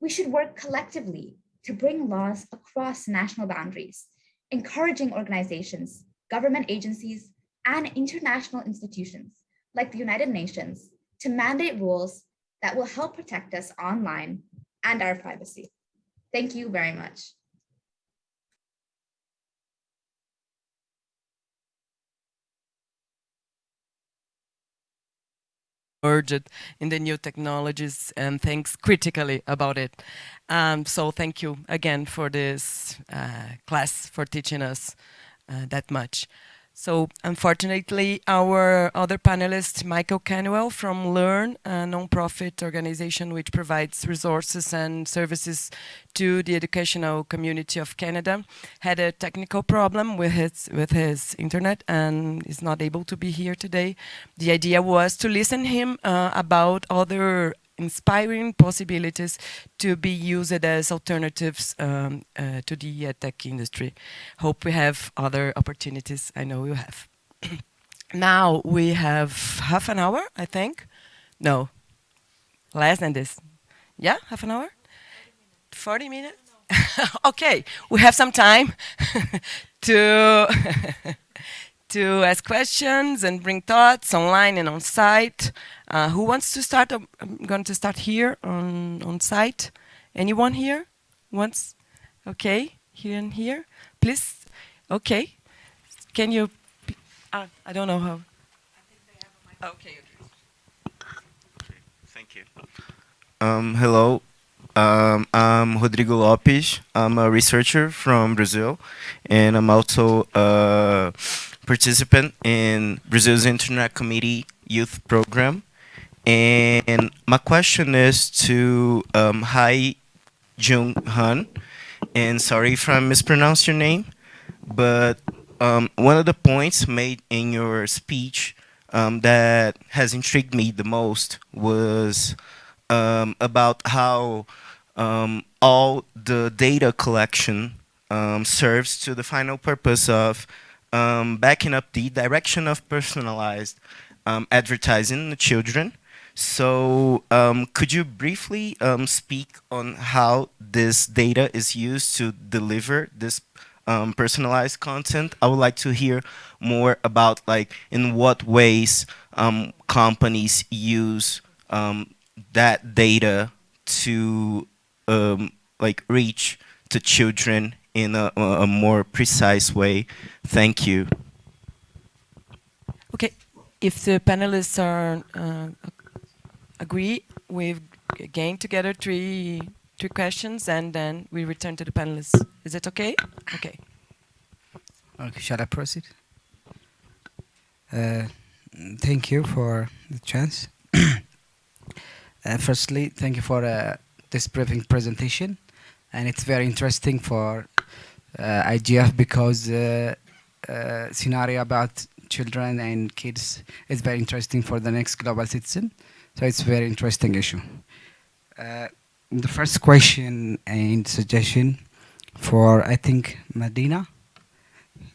we should work collectively to bring laws across national boundaries, encouraging organizations, government agencies, and international institutions like the United Nations to mandate rules that will help protect us online and our privacy. Thank you very much. Urged in the new technologies and thinks critically about it. Um, so thank you again for this uh, class, for teaching us uh, that much. So unfortunately, our other panelist, Michael Canuel from Learn, a nonprofit organization which provides resources and services to the educational community of Canada, had a technical problem with his, with his internet and is not able to be here today. The idea was to listen him uh, about other inspiring possibilities to be used as alternatives um, uh, to the tech industry. Hope we have other opportunities. I know you have. now we have half an hour, I think. No, less than this. Yeah, half an hour? 40 minutes? okay, we have some time to to ask questions and bring thoughts online and on site. Uh, who wants to start? I'm going to start here on, on site. Anyone here wants? Okay, here and here. Please. Okay. Can you? Uh, I don't know how. Okay. okay. Thank you. Um, hello. Um, I'm Rodrigo Lopes. I'm a researcher from Brazil, and I'm also a participant in Brazil's Internet Committee Youth Program. And my question is to um, Hye Jung Han, and sorry if I mispronounced your name, but um, one of the points made in your speech um, that has intrigued me the most was um, about how um, all the data collection um, serves to the final purpose of backing up the direction of personalized advertising to children so um, could you briefly um, speak on how this data is used to deliver this um, personalized content? I would like to hear more about like in what ways um, companies use um, that data to um, like reach to children in a, a more precise way. Thank you. Okay, if the panelists are uh, agree. We've gained together three three questions, and then we return to the panelists. Is it okay? Okay. Okay, shall I proceed? Uh, thank you for the chance. uh, firstly, thank you for uh, this briefing presentation, and it's very interesting for IGF because uh, uh, scenario about children and kids is very interesting for the next global citizen. So it's a very interesting issue. Uh, the first question and suggestion for, I think, Medina.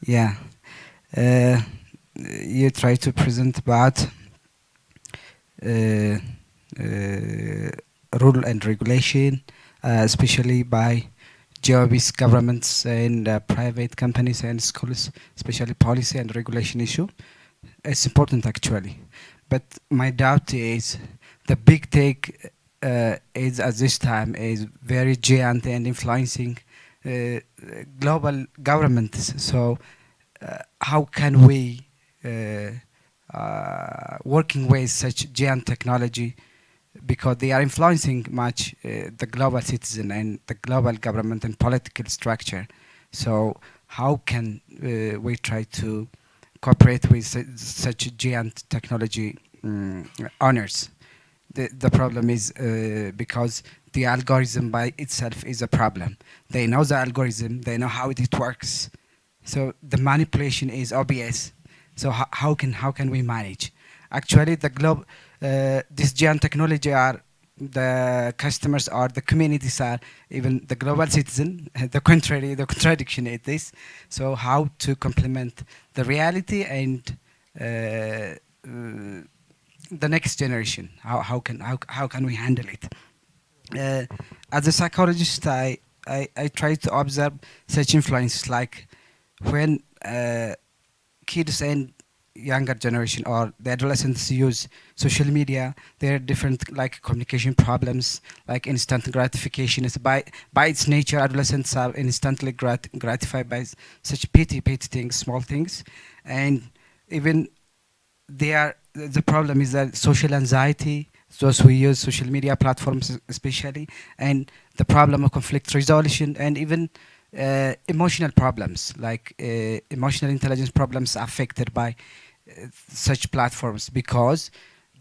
Yeah. Uh, you try to present about uh, uh rule and regulation, uh, especially by GOB's governments and uh, private companies and schools, especially policy and regulation issue. It's important actually. But my doubt is the big take uh, is at this time is very giant and influencing uh, global governments. So uh, how can we uh, uh, working with such giant technology because they are influencing much uh, the global citizen and the global government and political structure. So how can we try to cooperate with such giant technology um, owners. The, the problem is uh, because the algorithm by itself is a problem. They know the algorithm, they know how it works. So the manipulation is obvious. So how, how can how can we manage? Actually, the globe, uh, this giant technology are the customers are the communities are even the global citizen the contrary the contradiction is this. So how to complement the reality and uh, uh, the next generation? How, how can how, how can we handle it? Uh, as a psychologist I, I i try to observe such influences like when uh, kids and younger generation or the adolescents use social media there are different like communication problems like instant gratification is by by its nature adolescents are instantly grat gratified by such petty petty things small things. And even they are the problem is that social anxiety, those who use social media platforms especially, and the problem of conflict resolution, and even uh, emotional problems like uh, emotional intelligence problems affected by such platforms because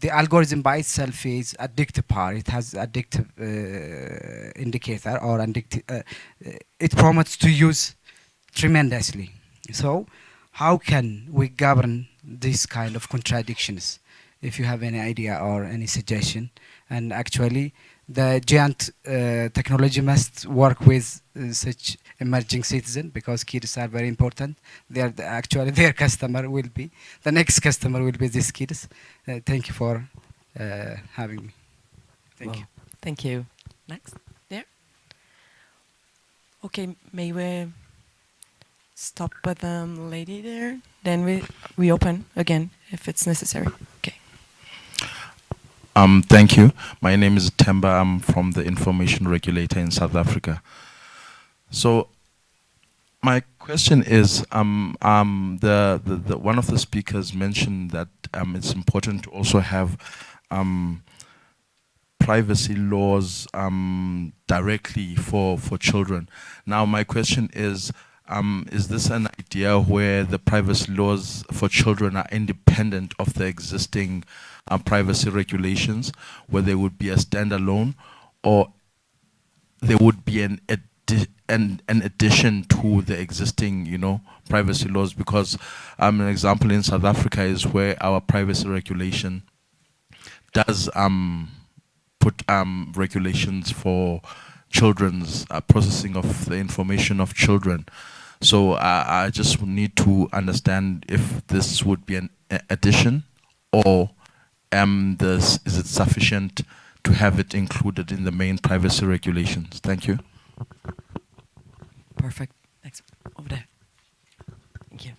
the algorithm by itself is addictive part. It has addictive uh, indicator or addictive. Uh, uh, it promotes to use tremendously. So, how can we govern these kind of contradictions? If you have any idea or any suggestion, and actually, the giant uh, technology must work with such emerging citizen because kids are very important. They are the, actually their customer will be the next customer will be these kids. Uh, thank you for uh, having me. Thank Well, you. Thank you. Next, there. Okay, may we stop with the lady there? Then we we open again if it's necessary. Okay. Um, thank you. My name is Temba. I'm from the Information Regulator in South Africa. So, my question is, um, um, the, the, the one of the speakers mentioned that um, it's important to also have um, privacy laws um, directly for for children. Now, my question is. Um, is this an idea where the privacy laws for children are independent of the existing uh, privacy regulations, where they would be a standalone, or there would be an, addi- an an addition to the existing, you know, privacy laws? Because um, an example in South Africa is where our privacy regulation does um, put um, regulations for children's uh, processing of the information of children. So uh, I just need to understand if this would be an addition or um, this, is it sufficient to have it included in the main privacy regulations? Thank you. Perfect. Next, over there. Thank you.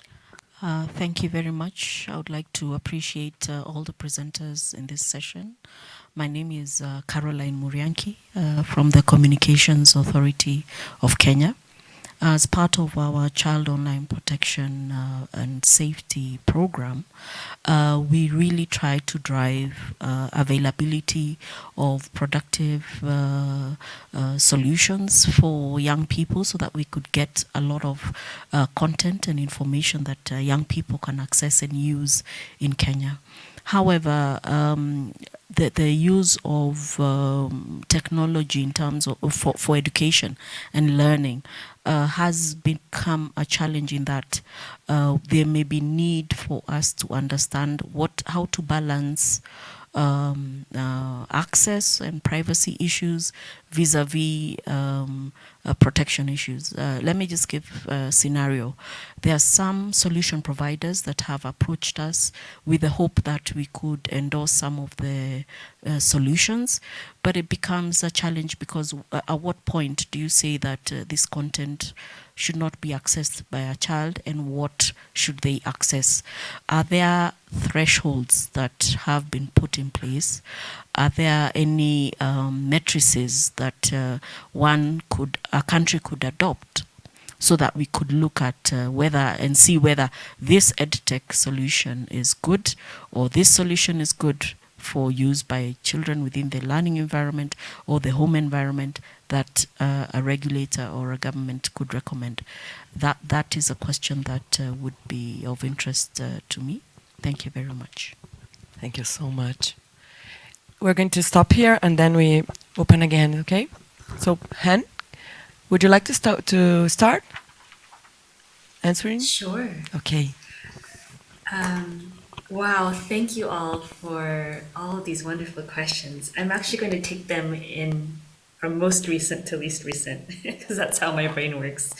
Uh, thank you very much. I would like to appreciate uh, all the presenters in this session. My name is uh, Caroline Murianki uh, from the Communications Authority of Kenya. As part of our Child Online Protection uh, and Safety Program, uh, we really try to drive uh, availability of productive uh, uh, solutions for young people so that we could get a lot of uh, content and information that young people can access and use in Kenya. However, um, the, the use of um, technology in terms of for, for education and learning uh, has become a challenge in that uh, there may be need for us to understand what how to balance um, uh, access and privacy issues vis-a-vis um, uh, protection issues. Uh, let me just give a scenario. There are some solution providers that have approached us with the hope that we could endorse some of the uh, solutions, but it becomes a challenge because uh, at what point do you say that uh, this content should not be accessed by a child and what should they access? Are there thresholds that have been put in place? Are there any um, matrices that uh, one could, a country could adopt so that we could look at uh, whether and see whether this edtech solution is good or this solution is good for use by children within the learning environment or the home environment that uh, a regulator or a government could recommend. That that is a question that uh, would be of interest uh, to me. Thank you very much. Thank you so much. We're going to stop here and then we open again, okay? So, Han, would you like to start to start answering? Sure. Okay. Um, wow, thank you all for all of these wonderful questions. I'm actually going to take them in from most recent to least recent because that's how my brain works.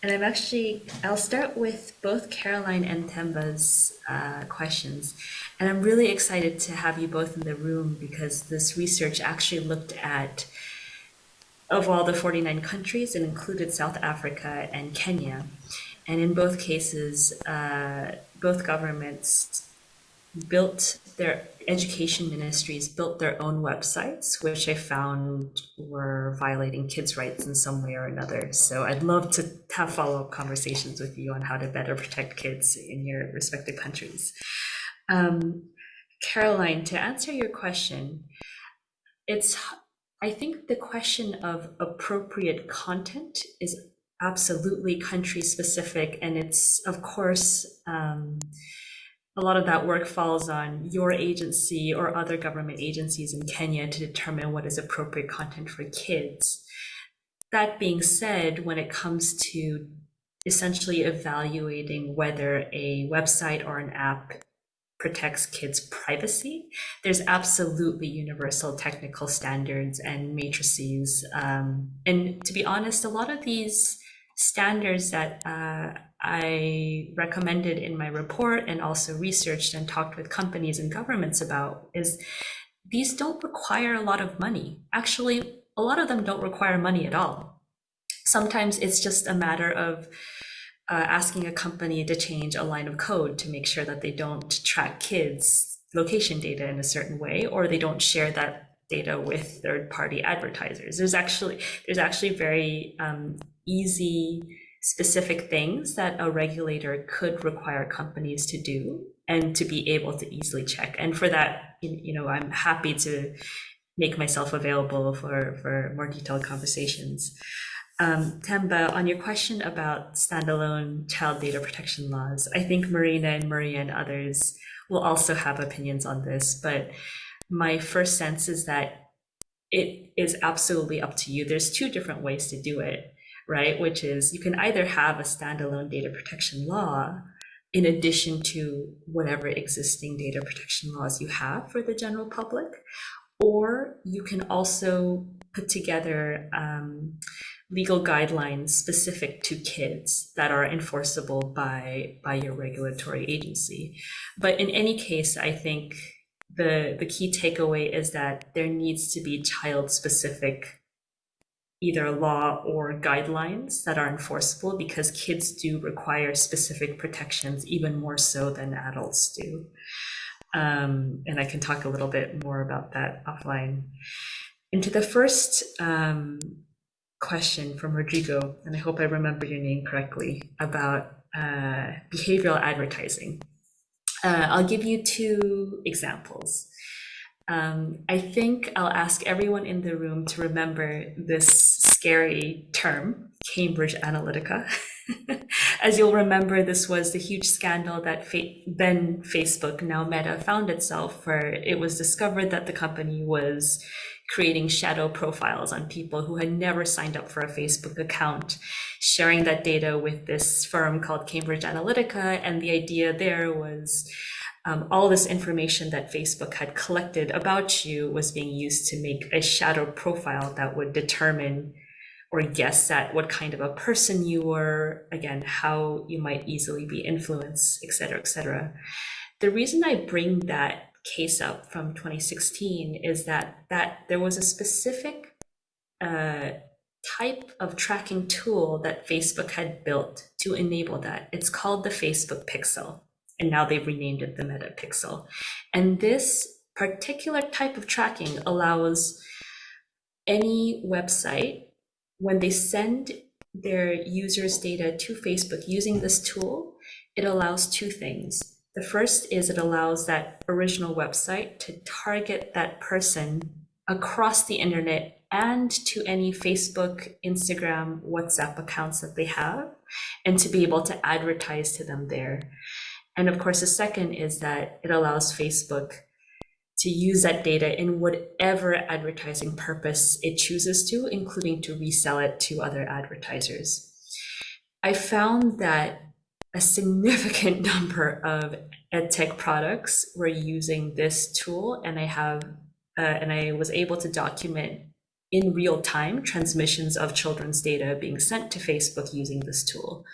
And I'm actually, I'll start with both Caroline and Temba's uh, questions. And I'm really excited to have you both in the room because this research actually looked at, of all the 49 countries, it included South Africa and Kenya. And in both cases, uh, both governments built their education ministries built their own websites, which I found were violating kids' rights in some way or another. So I'd love to have follow up conversations with you on how to better protect kids in your respective countries. Um, Caroline, to answer your question, it's I think the question of appropriate content is absolutely country specific, and it's of course um, a lot of that work falls on your agency or other government agencies in Kenya to determine what is appropriate content for kids. That being said, when it comes to essentially evaluating whether a website or an app protects kids' privacy. There's absolutely universal technical standards and matrices. Um, and to be honest, a lot of these standards that uh, I recommended in my report and also researched and talked with companies and governments about is these don't require a lot of money. Actually, a lot of them don't require money at all. Sometimes it's just a matter of uh, asking a company to change a line of code to make sure that they don't track kids location data in a certain way or they don't share that data with third party advertisers there's actually there's actually very um, easy specific things that a regulator could require companies to do and to be able to easily check. And for that you know i'm happy to make myself available for for more detailed conversations. Um, Temba, on your question about standalone child data protection laws, I think Marina and Maria and others will also have opinions on this, but my first sense is that it is absolutely up to you. There's two different ways to do it, right? Which is you can either have a standalone data protection law in addition to whatever existing data protection laws you have for the general public, or you can also put together um, legal guidelines specific to kids that are enforceable by by your regulatory agency. But in any case, I think the the key takeaway is that there needs to be child specific either law or guidelines that are enforceable because kids do require specific protections even more so than adults do. Um, and I can talk a little bit more about that offline. Into the first um, question from Rodrigo, and I hope I remember your name correctly, about uh, behavioral advertising. Uh, I'll give you two examples. Um, I think I'll ask everyone in the room to remember this scary term, Cambridge Analytica. As you'll remember, this was the huge scandal that then Facebook, now Meta, found itself, where it was discovered that the company was creating shadow profiles on people who had never signed up for a Facebook account, sharing that data with this firm called Cambridge Analytica. And the idea there was um, all this information that Facebook had collected about you was being used to make a shadow profile that would determine or guess at what kind of a person you were, again, how you might easily be influenced, et cetera, et cetera. The reason I bring that case up from 2016 is that that there was a specific uh, type of tracking tool that Facebook had built to enable that. It's called the Facebook Pixel, and now they've renamed it the Meta Pixel. And this particular type of tracking allows any website when they send their users' data to Facebook using this tool, it allows two things. The first is it allows that original website to target that person across the internet and to any Facebook, Instagram, WhatsApp accounts that they have, and to be able to advertise to them there. And of course, the second is that it allows Facebook to use that data in whatever advertising purpose it chooses to, including to resell it to other advertisers. I found that a significant number of edtech products were using this tool and I have uh, and I was able to document in real time transmissions of children's data being sent to Facebook using this tool.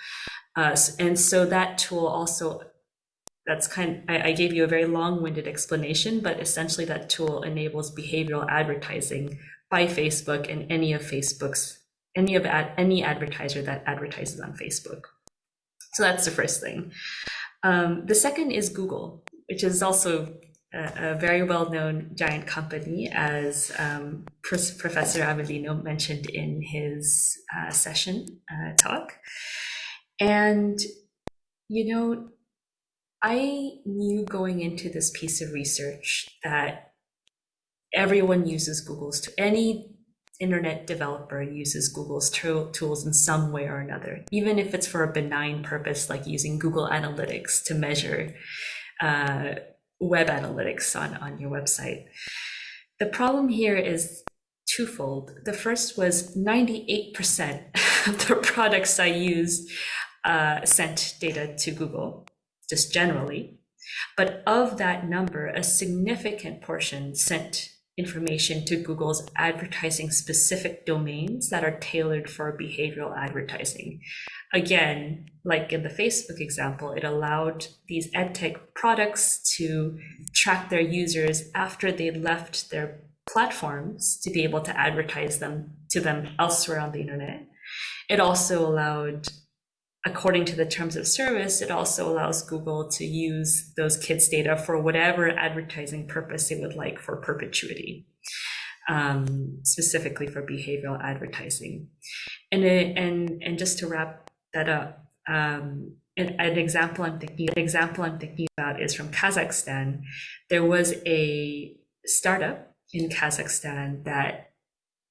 Uh, and so that tool also, that's kind I, I gave you a very long-winded explanation, but essentially that tool enables behavioral advertising by Facebook and any of Facebook's, any of ad, any advertiser that advertises on Facebook. So that's the first thing. Um, the second is Google, which is also a, a very well-known giant company, as um, Professor Avellino mentioned in his uh, session uh, talk. And, you know, I knew going into this piece of research that everyone uses Google's, to any internet developer uses Google's tools in some way or another, even if it's for a benign purpose, like using Google Analytics to measure uh, web analytics on, on your website. The problem here is twofold. The first was 98% of the products I used uh, sent data to Google, just generally. But of that number, a significant portion sent information to Google's advertising specific domains that are tailored for behavioral advertising. Again, like in the Facebook example, it allowed these edtech products to track their users after they left their platforms to be able to advertise them to them elsewhere on the internet. It also allowed according to the terms of service, it also allows Google to use those kids' data for whatever advertising purpose they would like for perpetuity, um, specifically for behavioral advertising. And, it, and, and just to wrap that up, um, an, an, example I'm thinking an example I'm thinking about is from Kazakhstan. There was a startup in Kazakhstan that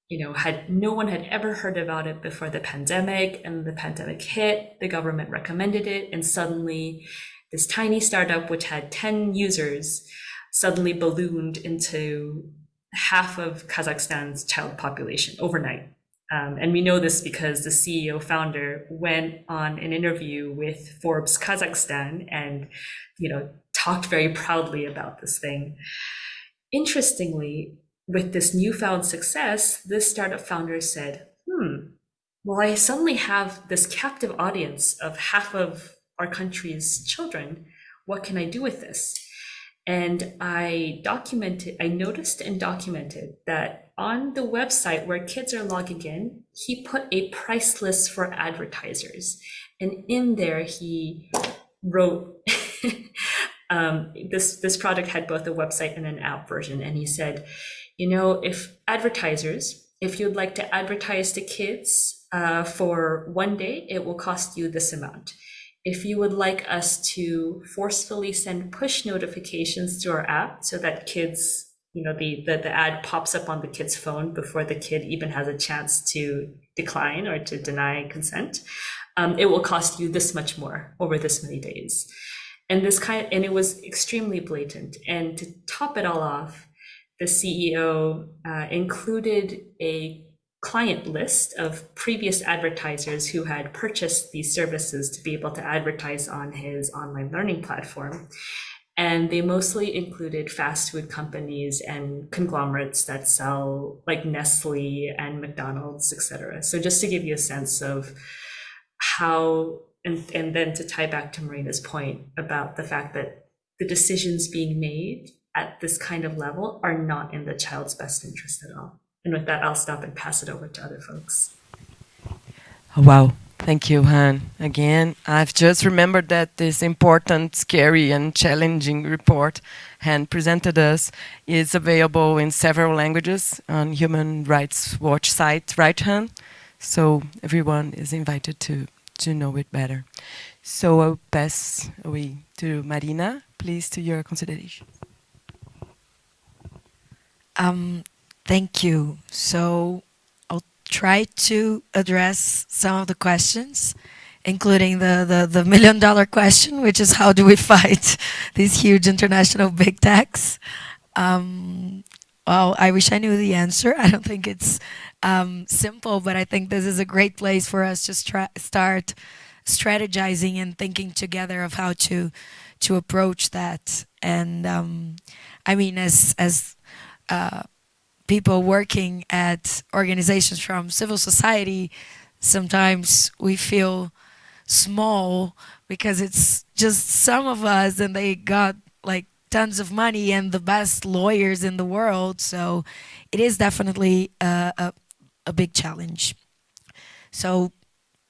you know, had no one had ever heard about it before the pandemic and the pandemic hit, the government recommended it and suddenly this tiny startup which had 10 users suddenly ballooned into half of Kazakhstan's child population overnight. Um, and we know this because the CEO founder went on an interview with Forbes Kazakhstan and, you know, talked very proudly about this thing. Interestingly, with this newfound success, this startup founder said, hmm, well, I suddenly have this captive audience of half of our country's children. What can I do with this? And I documented, I noticed and documented that on the website where kids are logging in, he put a price list for advertisers. And in there, he wrote, um, this, this product had both a website and an app version. And he said, you know, if advertisers, if you'd like to advertise to kids uh, for one day, it will cost you this amount. If you would like us to forcefully send push notifications to our app so that kids, you know, the, the, the ad pops up on the kid's phone before the kid even has a chance to decline or to deny consent, um, it will cost you this much more over this many days. And this kind and it was extremely blatant. And to top it all off, the CEO uh, included a client list of previous advertisers who had purchased these services to be able to advertise on his online learning platform. And they mostly included fast food companies and conglomerates that sell like Nestle and McDonald's, etc. So just to give you a sense of how, and, and then to tie back to Marina's point about the fact that the decisions being made at this kind of level are not in the child's best interest at all. And with that, I'll stop and pass it over to other folks. Oh, wow. Thank you, Han. Again, I've just remembered that this important, scary, and challenging report Han presented us is available in several languages on Human Rights Watch site, right, Han? So everyone is invited to, to know it better. So I'll pass away to Marina, please, to your consideration. Um, thank you. So I'll try to address some of the questions, including the, the, the million dollar question, which is how do we fight these huge international big techs? Um, well, I wish I knew the answer. I don't think it's um, simple, but I think this is a great place for us to start strategizing and thinking together of how to to approach that. And um, I mean, as as uh, people working at organizations from civil society, sometimes we feel small because it's just some of us and they got like tons of money and the best lawyers in the world. So it is definitely a, a, a big challenge. So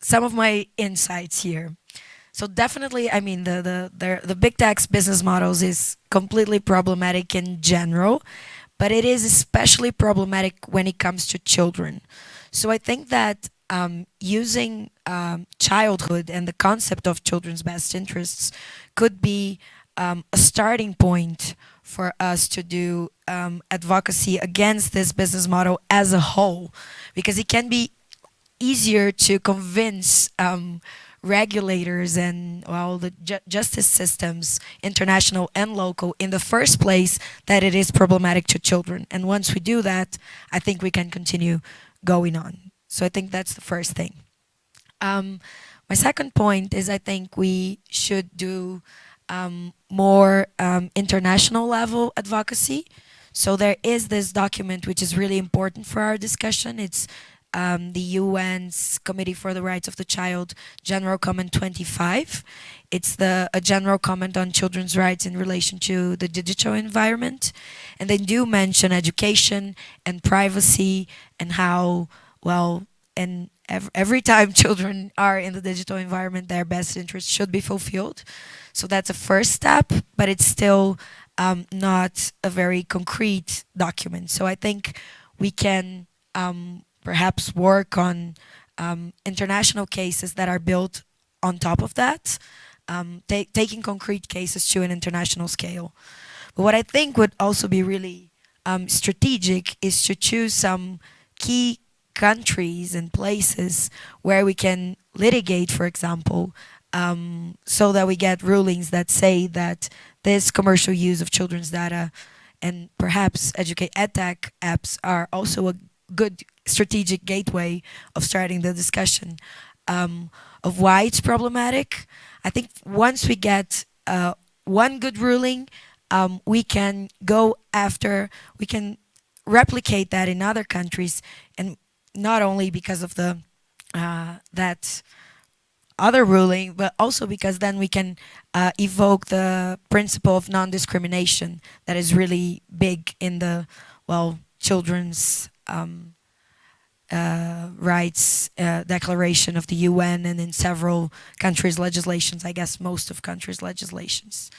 some of my insights here. So definitely, I mean, the, the, the, the big techs business models is completely problematic in general but it is especially problematic when it comes to children. So I think that um, using um, childhood and the concept of children's best interests could be um, a starting point for us to do um, advocacy against this business model as a whole, because it can be easier to convince um, regulators and well the ju justice systems, international and local, in the first place that it is problematic to children. And once we do that, I think we can continue going on. So I think that's the first thing. Um, my second point is I think we should do um, more um, international level advocacy. So there is this document which is really important for our discussion. It's um, the UN's Committee for the Rights of the Child General Comment 25. It's the a general comment on children's rights in relation to the digital environment. And they do mention education and privacy and how, well, and every, every time children are in the digital environment, their best interests should be fulfilled. So that's a first step, but it's still um, not a very concrete document. So I think we can um, perhaps work on um, international cases that are built on top of that, um, taking concrete cases to an international scale. But what I think would also be really um, strategic is to choose some key countries and places where we can litigate, for example, um, so that we get rulings that say that this commercial use of children's data and perhaps educate edtech apps are also a good strategic gateway of starting the discussion um, of why it's problematic. I think once we get uh, one good ruling, um, we can go after, we can replicate that in other countries, and not only because of the uh, that other ruling, but also because then we can uh, evoke the principle of non-discrimination that is really big in the, well, children's um, uh, rights uh, declaration of the UN and in several countries' legislations, I guess most of countries' legislations.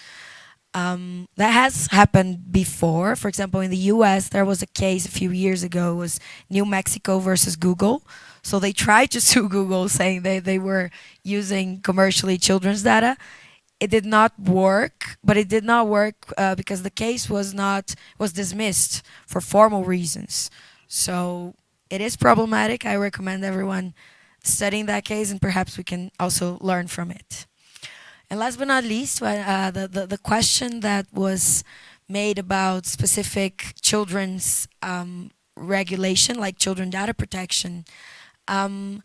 Um, that has happened before. For example, in the US, there was a case a few years ago, was New Mexico versus Google. So they tried to sue Google saying they, they were using commercially children's data. It did not work, but it did not work uh, because the case was not, was dismissed for formal reasons. So it is problematic. I recommend everyone studying that case and perhaps we can also learn from it. And last but not least, uh, the, the, the, question that was made about specific children's um, regulation, like children data protection, um,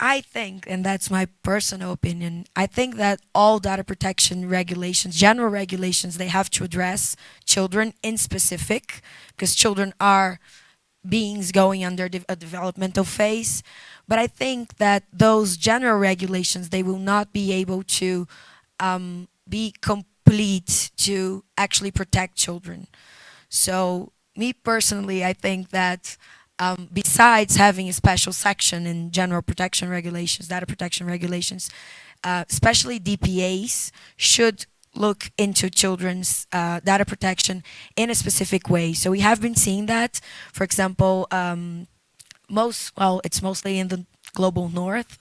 I think, and that's my personal opinion, I think that all data protection regulations, general regulations, they have to address children in specific, because children are beings going under de a developmental phase. But I think that those general regulations, they will not be able to um, be complete to actually protect children. So me personally, I think that um, besides having a special section in general protection regulations, data protection regulations, uh, especially DPAs should look into children's uh, data protection in a specific way. So we have been seeing that, for example, um, most, well, it's mostly in the global north,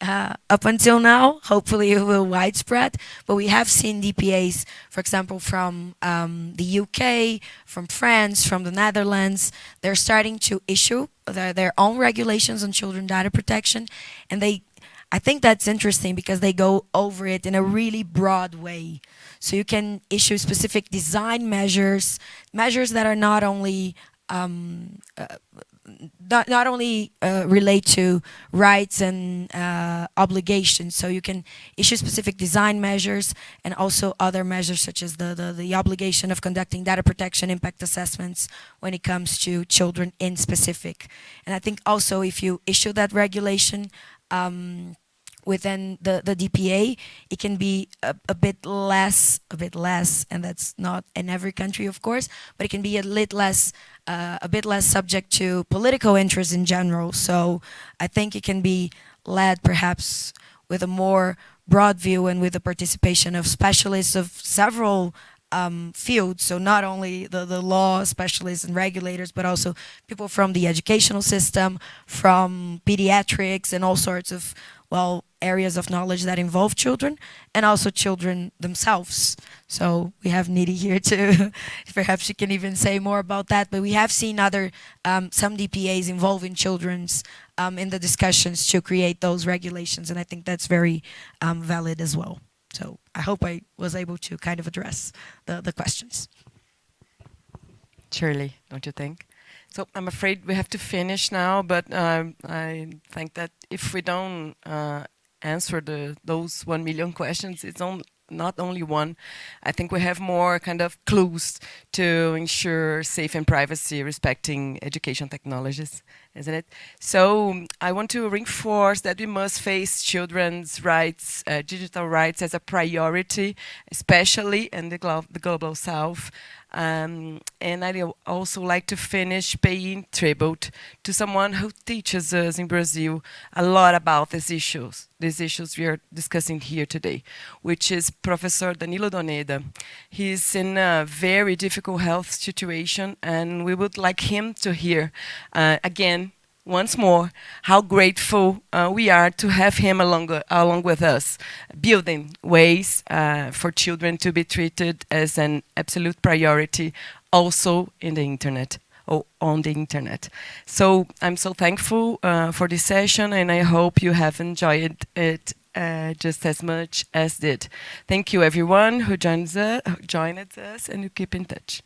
uh, up until now, hopefully it will widespread, but we have seen DPAs, for example, from um, the UK, from France, from the Netherlands, they're starting to issue their, their own regulations on children data protection, and they I think that's interesting because they go over it in a really broad way. So you can issue specific design measures, measures that are not only um, uh, not, not only uh, relate to rights and uh, obligations, so you can issue specific design measures and also other measures such as the, the, the obligation of conducting data protection impact assessments when it comes to children in specific. And I think also if you issue that regulation, um, within the, the DPA, it can be a, a, bit less, a bit less, and that's not in every country, of course, but it can be a bit less, uh, a bit less subject to political interest in general. So I think it can be led perhaps with a more broad view and with the participation of specialists of several um. So not only the, the law specialists and regulators, but also people from the educational system, from pediatrics and all sorts of, well, areas of knowledge that involve children and also children themselves. So we have Nidhi here too. Perhaps she can even say more about that. But we have seen other, um, some DPAs involving children's um, in the discussions to create those regulations. And I think that's very um, valid as well. So I hope I was able to kind of address the, the questions. Surely, don't you think? So I'm afraid we have to finish now, but um, I think that if we don't uh, answer the those one million questions, it's on, not only one. I think we have more kind of clues to ensure safe and privacy respecting education technologies isn't it? So I want to reinforce that we must face children's rights, uh, digital rights as a priority, especially in the, glo the global south. Um, and I'd also like to finish paying tribute to someone who teaches us in Brazil a lot about these issues, these issues we are discussing here today, which is Professor Danilo Doneda. He's in a very difficult health situation and we would like him to hear uh, again once more how grateful uh, we are to have him along, uh, along with us, building ways uh, for children to be treated as an absolute priority also in the internet or on the internet. So I'm so thankful uh, for this session and I hope you have enjoyed it uh, just as much as did. Thank you everyone who joins us, joined us and you keep in touch.